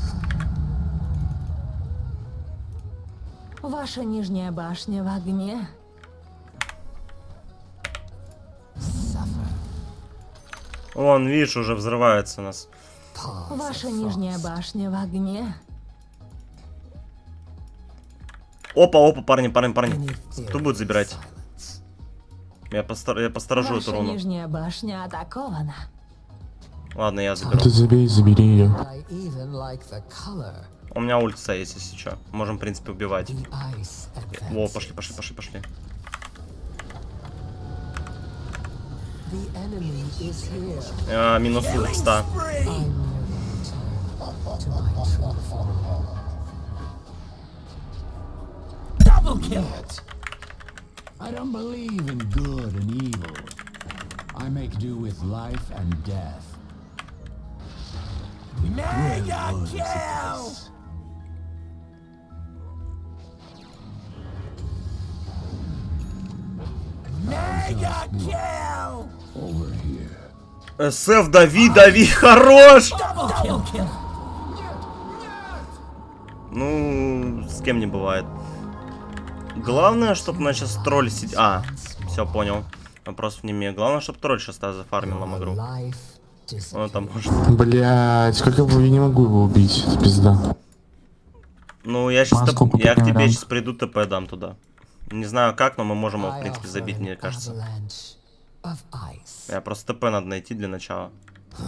Ваша нижняя башня в огне. Вон, видишь, уже взрывается у нас. Ваша нижняя башня в огне. Опа, опа, парни, парни, парни. Кто будет забирать? Я, постар... я посторожу эту Ваша руну. нижняя башня атакована. Ладно, я заберу. Ты забей, забери ее. У меня ульта есть, если что. Можем, в принципе, убивать. Во, пошли, пошли, пошли, пошли. The enemy is here. А, минус ульт 100. I merely return to my true form. I don't believe in good and evil. I make do with life and death. Mega kill! СФ, дави, дави, хорош! Ну, с кем не бывает. Главное, чтобы на сейчас тролль сидит. А, все, понял. Вопросов не имею. Главное, чтобы тролль сейчас зафармил нам игру. Он там может. Блять, как его, я не могу его убить, пизда. Ну, я сейчас Маску я к тебе сейчас приду, ТП дам туда. Не знаю как, но мы можем его, в принципе, забить, мне кажется. Я просто ТП надо найти для начала.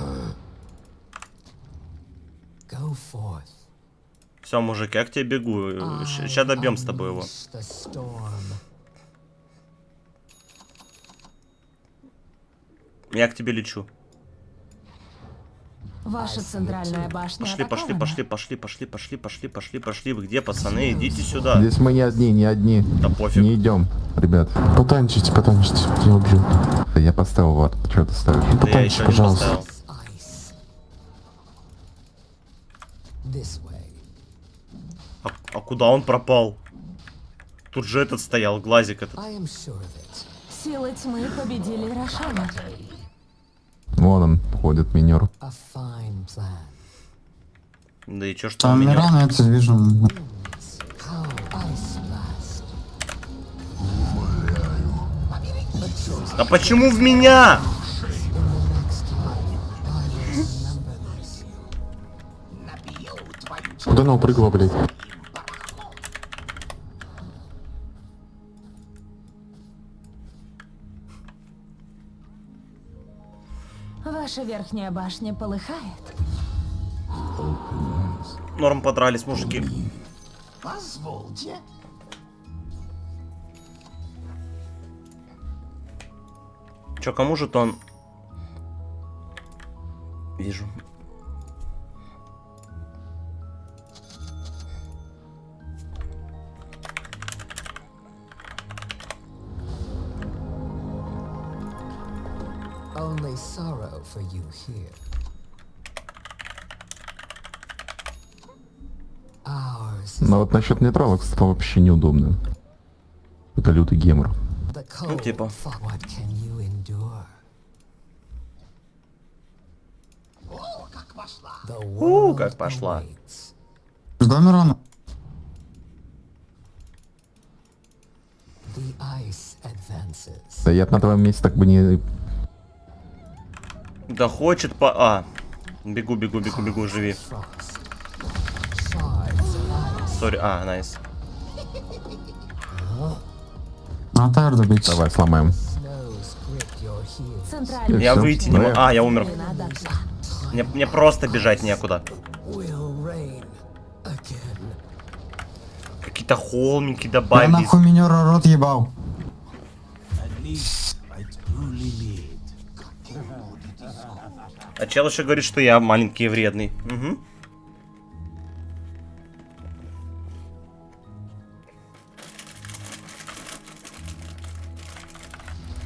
Все, мужик, я к тебе бегу. Сейчас добьем с тобой его. Я к тебе лечу. Ваша центральная башня Пошли, пошли, пошли, пошли, пошли, пошли, пошли, пошли, пошли. Вы где, пацаны? Идите сюда. Здесь мы не одни, не одни. Да пофиг. Не идем, ребят. Потанчите, потанчите, я убью. Я поставил ват. Что ты ставишь? Да я Потанчите, не пожалуйста. поставил. А, а куда он пропал? Тут же этот стоял, глазик этот. Силы тьмы победили Рошана. Вон он, ходит минер. Да и чё, что Там меня... Мирана это вижу. How ice blast. А почему в меня? Куда она упрыгала, блядь? Ваша верхняя башня полыхает. Норм подрались, мужики. Чё, кому же то он... Вижу. Sorrow for you here. Ours is Но вот насчет нейтралок стало вообще неудобно. Это лютый гемор. cold. типа. У, как пошла. Жду Мирана. The ice advances. Да я на твоем месте так бы не... Да хочет по... А. Бегу, бегу, бегу, бегу, живи. Sorry. А, nice. На тайр добить. Давай, сломаем. Я выйти не Да. могу. А, я умер. Мне, мне просто бежать некуда. Какие-то холмики Я добавились. нахуй минера рот ебал. А чел еще говорит, что я маленький и вредный. Угу.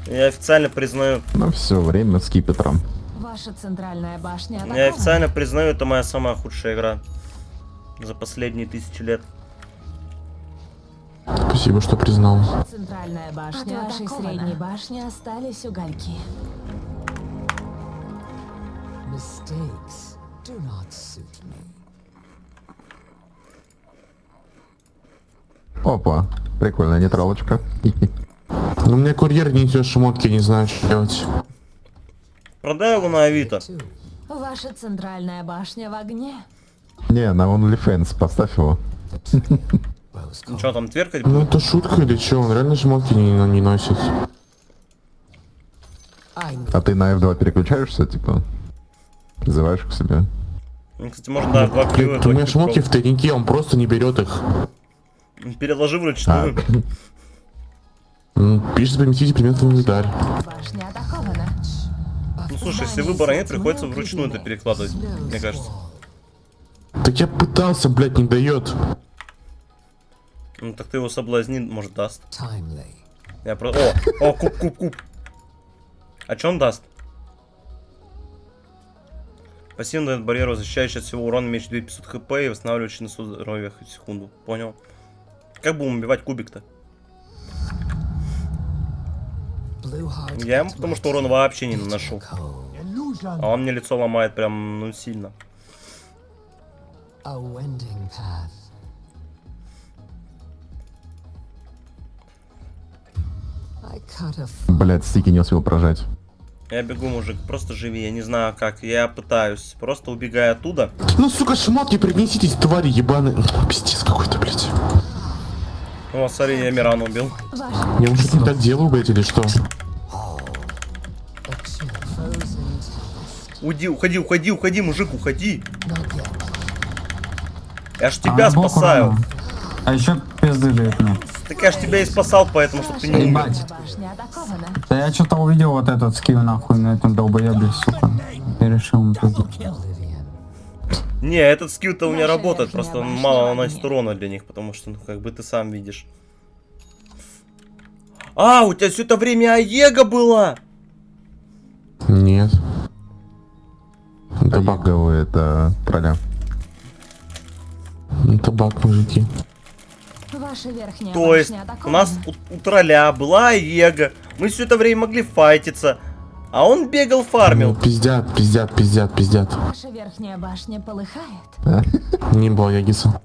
Я официально признаю, Ну все, время с кипетром. Ваша центральная башня я атакована. официально признаю, это моя самая худшая игра за последние тысячи лет. Спасибо, что признал. Центральная башня От вашей средней башни остались угольки. Mistakes do not suit me. Опа, прикольная нейтралочка. Ну, у меня курьер не несет шмотки, не знаю, что делать. Продай его на Авито. Ваша центральная башня в огне. Не, на OnlyFans, поставь его. Ну что там, тверкать Ну будет? это шутка или что? Он реально шмотки не, не носит. А ты на F2 переключаешься, типа? Призываешь к себе? Ну, Кстати, можно, да, два клюва. Блядь, у меня шмотки в тайнике, он просто не берет их. Переложи А, вручную. М, Пишет поместите предмет в инвентарь. Ну слушай, если выбора нет, приходится вручную это перекладывать, мне кажется. Так я пытался, блядь, не дает. Ну так ты его соблазни, может, даст. Я про... О, о, куб, куб, куб. А что он даст? Пассивно дает барьеру, защищающий от всего урона, меньше 2500 хп и восстанавливающий на 100 здоровья хоть секунду. Понял. Как будем убивать кубик-то? Я ему потому что урон вообще не наношу. А он мне лицо ломает прям, ну, сильно. Блять, стики не успел прожать. Я бегу, мужик, просто живи, я не знаю как. Я пытаюсь, просто убегая оттуда. Ну, сука, шмотки принеситесь, твари ебаные. Пиздец какой-то, блядь. О, смотри, я Мирана убил. Я уже не так делаю, блядь, или что? Уйди, уходи, уходи, уходи, мужик, уходи. Я ж тебя А, спасаю. А еще пизды мне. Так я ж тебя и спасал, поэтому, чтобы ты не умер. Да я что-то увидел вот этот скилл нахуй на этом долбоебе, сука. И решил ему. Не, этот скилл-то у меня работает, просто он мало наносит урона для них, потому что, ну, как бы ты сам видишь. А, у тебя все это время Аега была! Нет. Табак. Табаковый это тролля. Табак, мужики. Ваша верхняя То есть, башня у атакована. нас у, у тролля была Аега, мы все это время могли файтиться, а он бегал, Ну, фармил. пиздят, пиздят, пиздят, пиздят. Ваша верхняя башня полыхает. Не было Ягиса.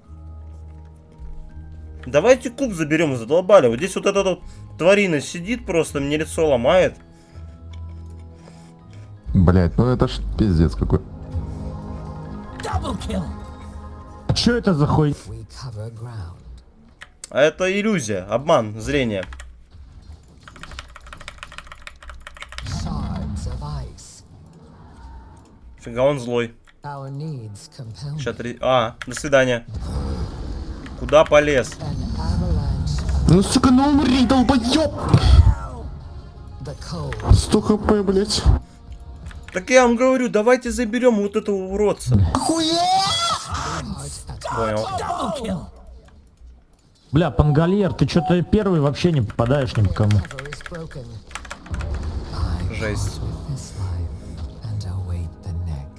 Давайте куб заберем, задолбали. Вот здесь вот эта вот тварина сидит просто, мне лицо ломает. Блять, ну это ж пиздец какой. Что это за хуй? Это иллюзия, обман, зрение. Фига он злой. Сейчас три... А, до свидания. Куда полез? Ну, сука, ну умри, долбоёб! 100 хп, блядь. Так я вам говорю, давайте заберем вот этого уродца. Понял. Бля, Пангольер, ты что-то первый вообще не попадаешь ни по кому. Жесть.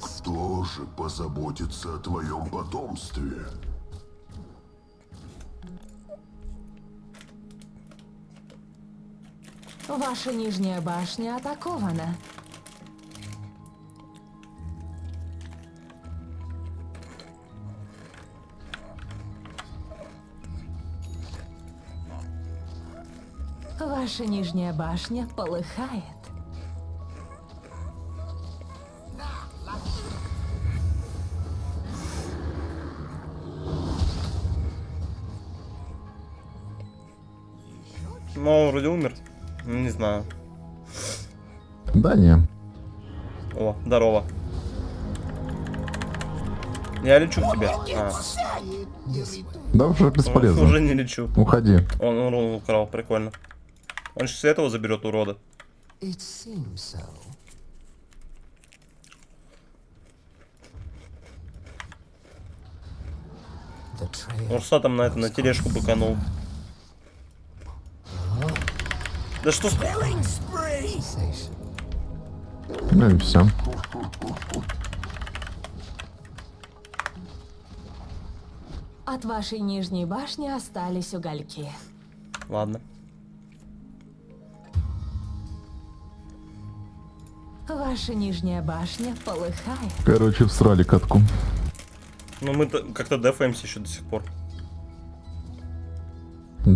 Кто же позаботится о твоем потомстве? Ваша нижняя башня атакована. Ваша нижняя башня полыхает. Ну, он вроде умер. Ну, Не знаю. Да не. О, здорово. Я лечу к тебе. А, Да уже бесполезно. уже не лечу. Уходи. Он урон украл, прикольно. Он сейчас этого заберет, урода. So. The trail Урса там на это, на тележку быканул. Да что с... Ну и все. От вашей нижней башни остались угольки. Ладно. Ваша нижняя башня полыхает. Короче, всрали катку. Ну мы как-то дефаемся еще до сих пор.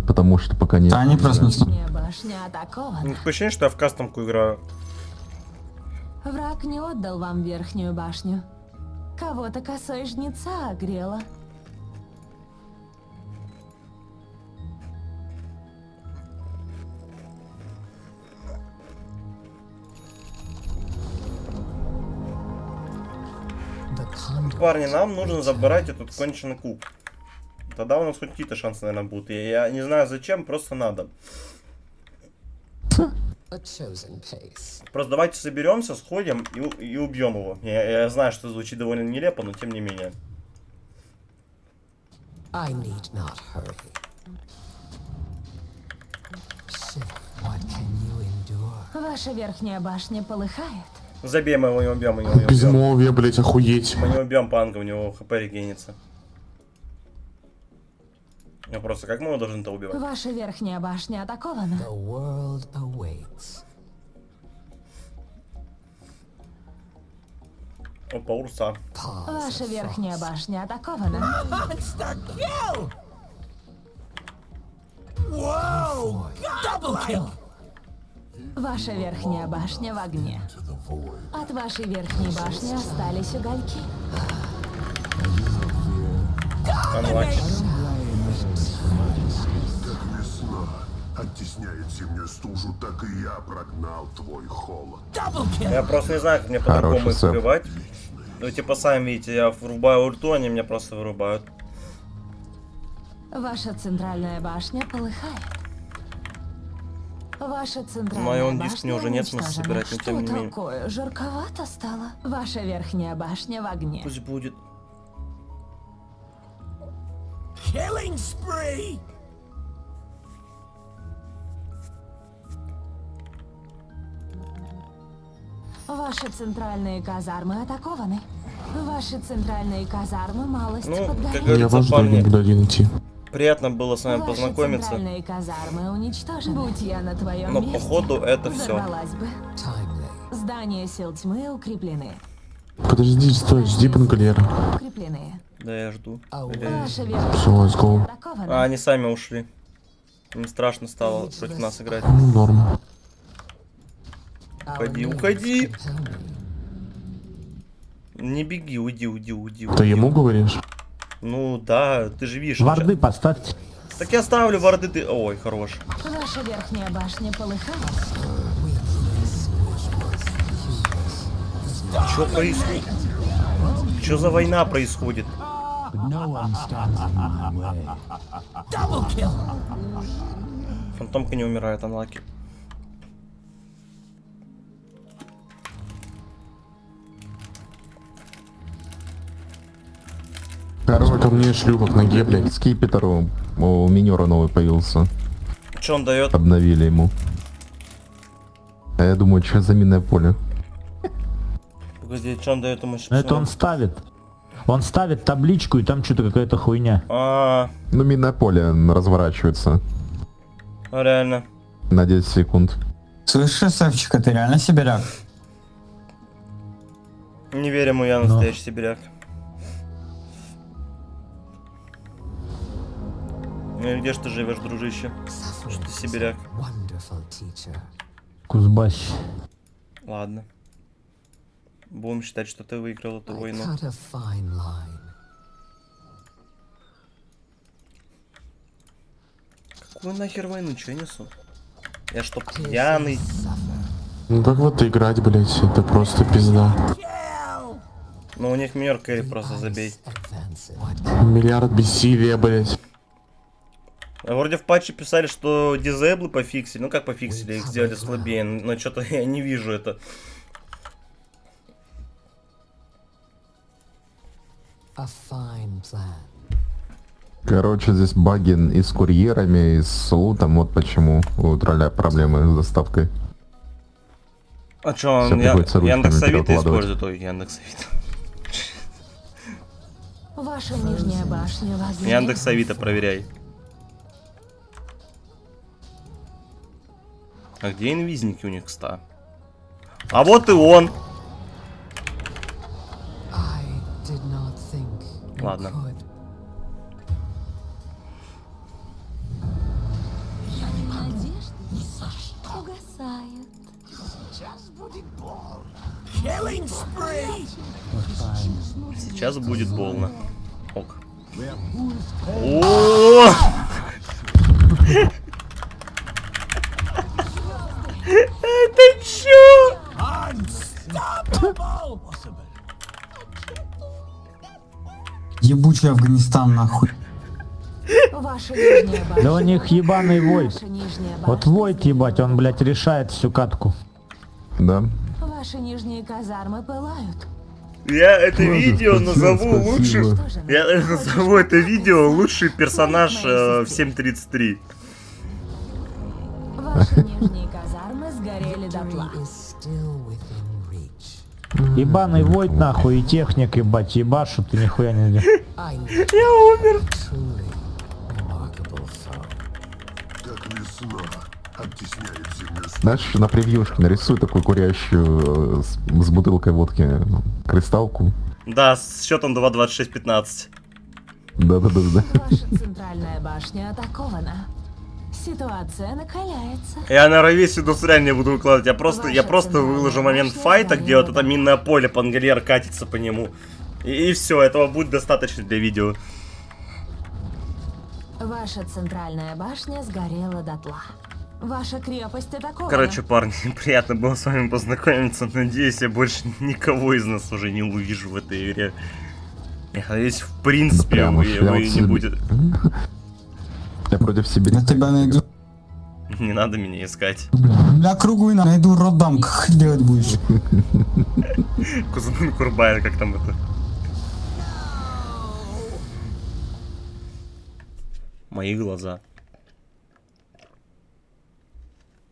Потому что пока нет. Да, они Нижняя башня атакована. Ну, Такое ощущение, что я в кастомку играю. Враг не отдал вам верхнюю башню. Кого-то косой жнеца огрела. Парни, нам нужно забрать этот конченый куб. Тогда у нас хоть какие-то шансы, наверное, будут. Я, я не знаю зачем, просто надо. Просто давайте соберемся, сходим и, и убьем его. Я, я знаю, что звучит довольно нелепо, но тем не менее. I need not hurry. Shiver, what can you endure? Ваша верхняя башня полыхает. Забей, мы его не убьем, мы его не убьем. Безмолвие, блять, охуеть. Мы не убьем панга, у него хп регенится. Я просто, как мы его должны-то убивать? Ваша верхняя башня атакована. The world awaits. Опа, урса. Ваша верхняя башня атакована. Ваша верхняя башня в огне. От вашей верхней башни остались угольки. Анлаки. Весна оттесняет зимнюю стужу, так и я прогнал твой холод. Я просто не знаю, как мне по-другому их убивать. Ну, типа, сами видите, я врубаю ульту, они меня просто вырубают. Ваша центральная башня полыхает. Ваша центральная он диск мне уже нет смысла собирать, но Что тем не менее. такое? Жарковато стало. Ваша верхняя башня в огне. Пусть будет. Ваши центральные казармы атакованы. Ваши центральные казармы малость Ну, подгорели. Я вас жду, парни, никуда один идти. Приятно было с вами Ваши познакомиться. центральные казармы уничтожены. Будь я на твоем Но месте, походу это все. бы. Здания сил тьмы укреплены. Подожди, стой, жди Пангалера. Укреплены. Да, я жду. Все, let's go. А, они сами ушли. Им страшно стало против нас играть. Ну, норм. our Уходи, уходи. Не беги, уйди, уйди, уйди. Ты уйди. ему говоришь? Ну да, ты же видишь. Варды поставьте. сейчас- Так я ставлю варды, ты. Ой, хорош. Ваша верхняя башня полыхает. Что происходит? Что за война происходит? Фантомка не умирает, анлаки. Короче, ко мне шлюха к ноге, блядь. Скипетр у, у минера новый появился. Что он дает? Обновили ему. А я думаю, что за минное поле? Погоди, что он дает ему? Но это он ставит. Он ставит табличку, и там что-то какая-то хуйня. А, Ну, минное поле разворачивается реально. на 10 секунд. Слышишь, Савчика, ты реально сибиряк? Не верю ему, я настоящий сибиряк. Ну и где ж ты живешь, дружище? Что ты сибиряк? Кузбасс. Ладно. Будем считать, что ты выиграл эту войну. Какую нахер войну, я несу? Я что, пьяный? Ну как вот играть, блядь, это просто пизда. Ну у них кэрри просто забей. Миллиард бессилия, блядь. Вроде в патче писали, что дизейблы пофиксили. Ну как пофиксили, их сделали слабее. Но что-то я не вижу это. a fine plan. Короче, здесь баги и с курьерами, и с лутом. Вот почему у тролля проблемы с доставкой. А что, он я, приходится ручками Яндекс Авито перекладывать. использует? Ой, Яндекс Авито. Ваша нижняя башня в огне. Яндекс Авито проверяй. А где инвизники у них, ста? А вот и он! Ладно. Сейчас будет больно. Ок. О! Это чё? Ебучий Афганистан, нахуй. Ваша нижняя башня. Да у них ебаный нижняя Вот войд, ебать, он, блядь, решает всю катку. Да. Ваши нижние казармы пылают. Я это Ладно, видео спасибо, назову спасибо. же, Я назову это видео лучший персонаж э, в Моей 7.33. дотла. Victory is still within reach. Ебаный войд, нахуй, и техник, ебать, ебашут, и нихуя не Я умер. Знаешь, на превьюшке нарисуй такую курящую э, с, с бутылкой водки ну, кристалку. Да, с счетом 2.26.15. Да-да-да-да. Ваша центральная башня атакована. Ситуация накаляется. Я на ровесе индустриаль не буду выкладывать. Я просто, я Ваша просто центральная выложу момент файта, где вот это минное поле, пангольер катится по нему. И, все, этого будет достаточно для видео. Ваша центральная башня сгорела дотла. Ваша крепость атакована. Короче, парни, приятно было с вами познакомиться. Надеюсь, я больше никого из нас уже не увижу в этой игре. Я надеюсь, в принципе, прямо вы, я вы не будете... Я против себя. Я тебя найду. Не надо меня искать. Бля, круглый на- найду роддам, как делать будешь? Кузбан Курбайн, как там это? Мои глаза.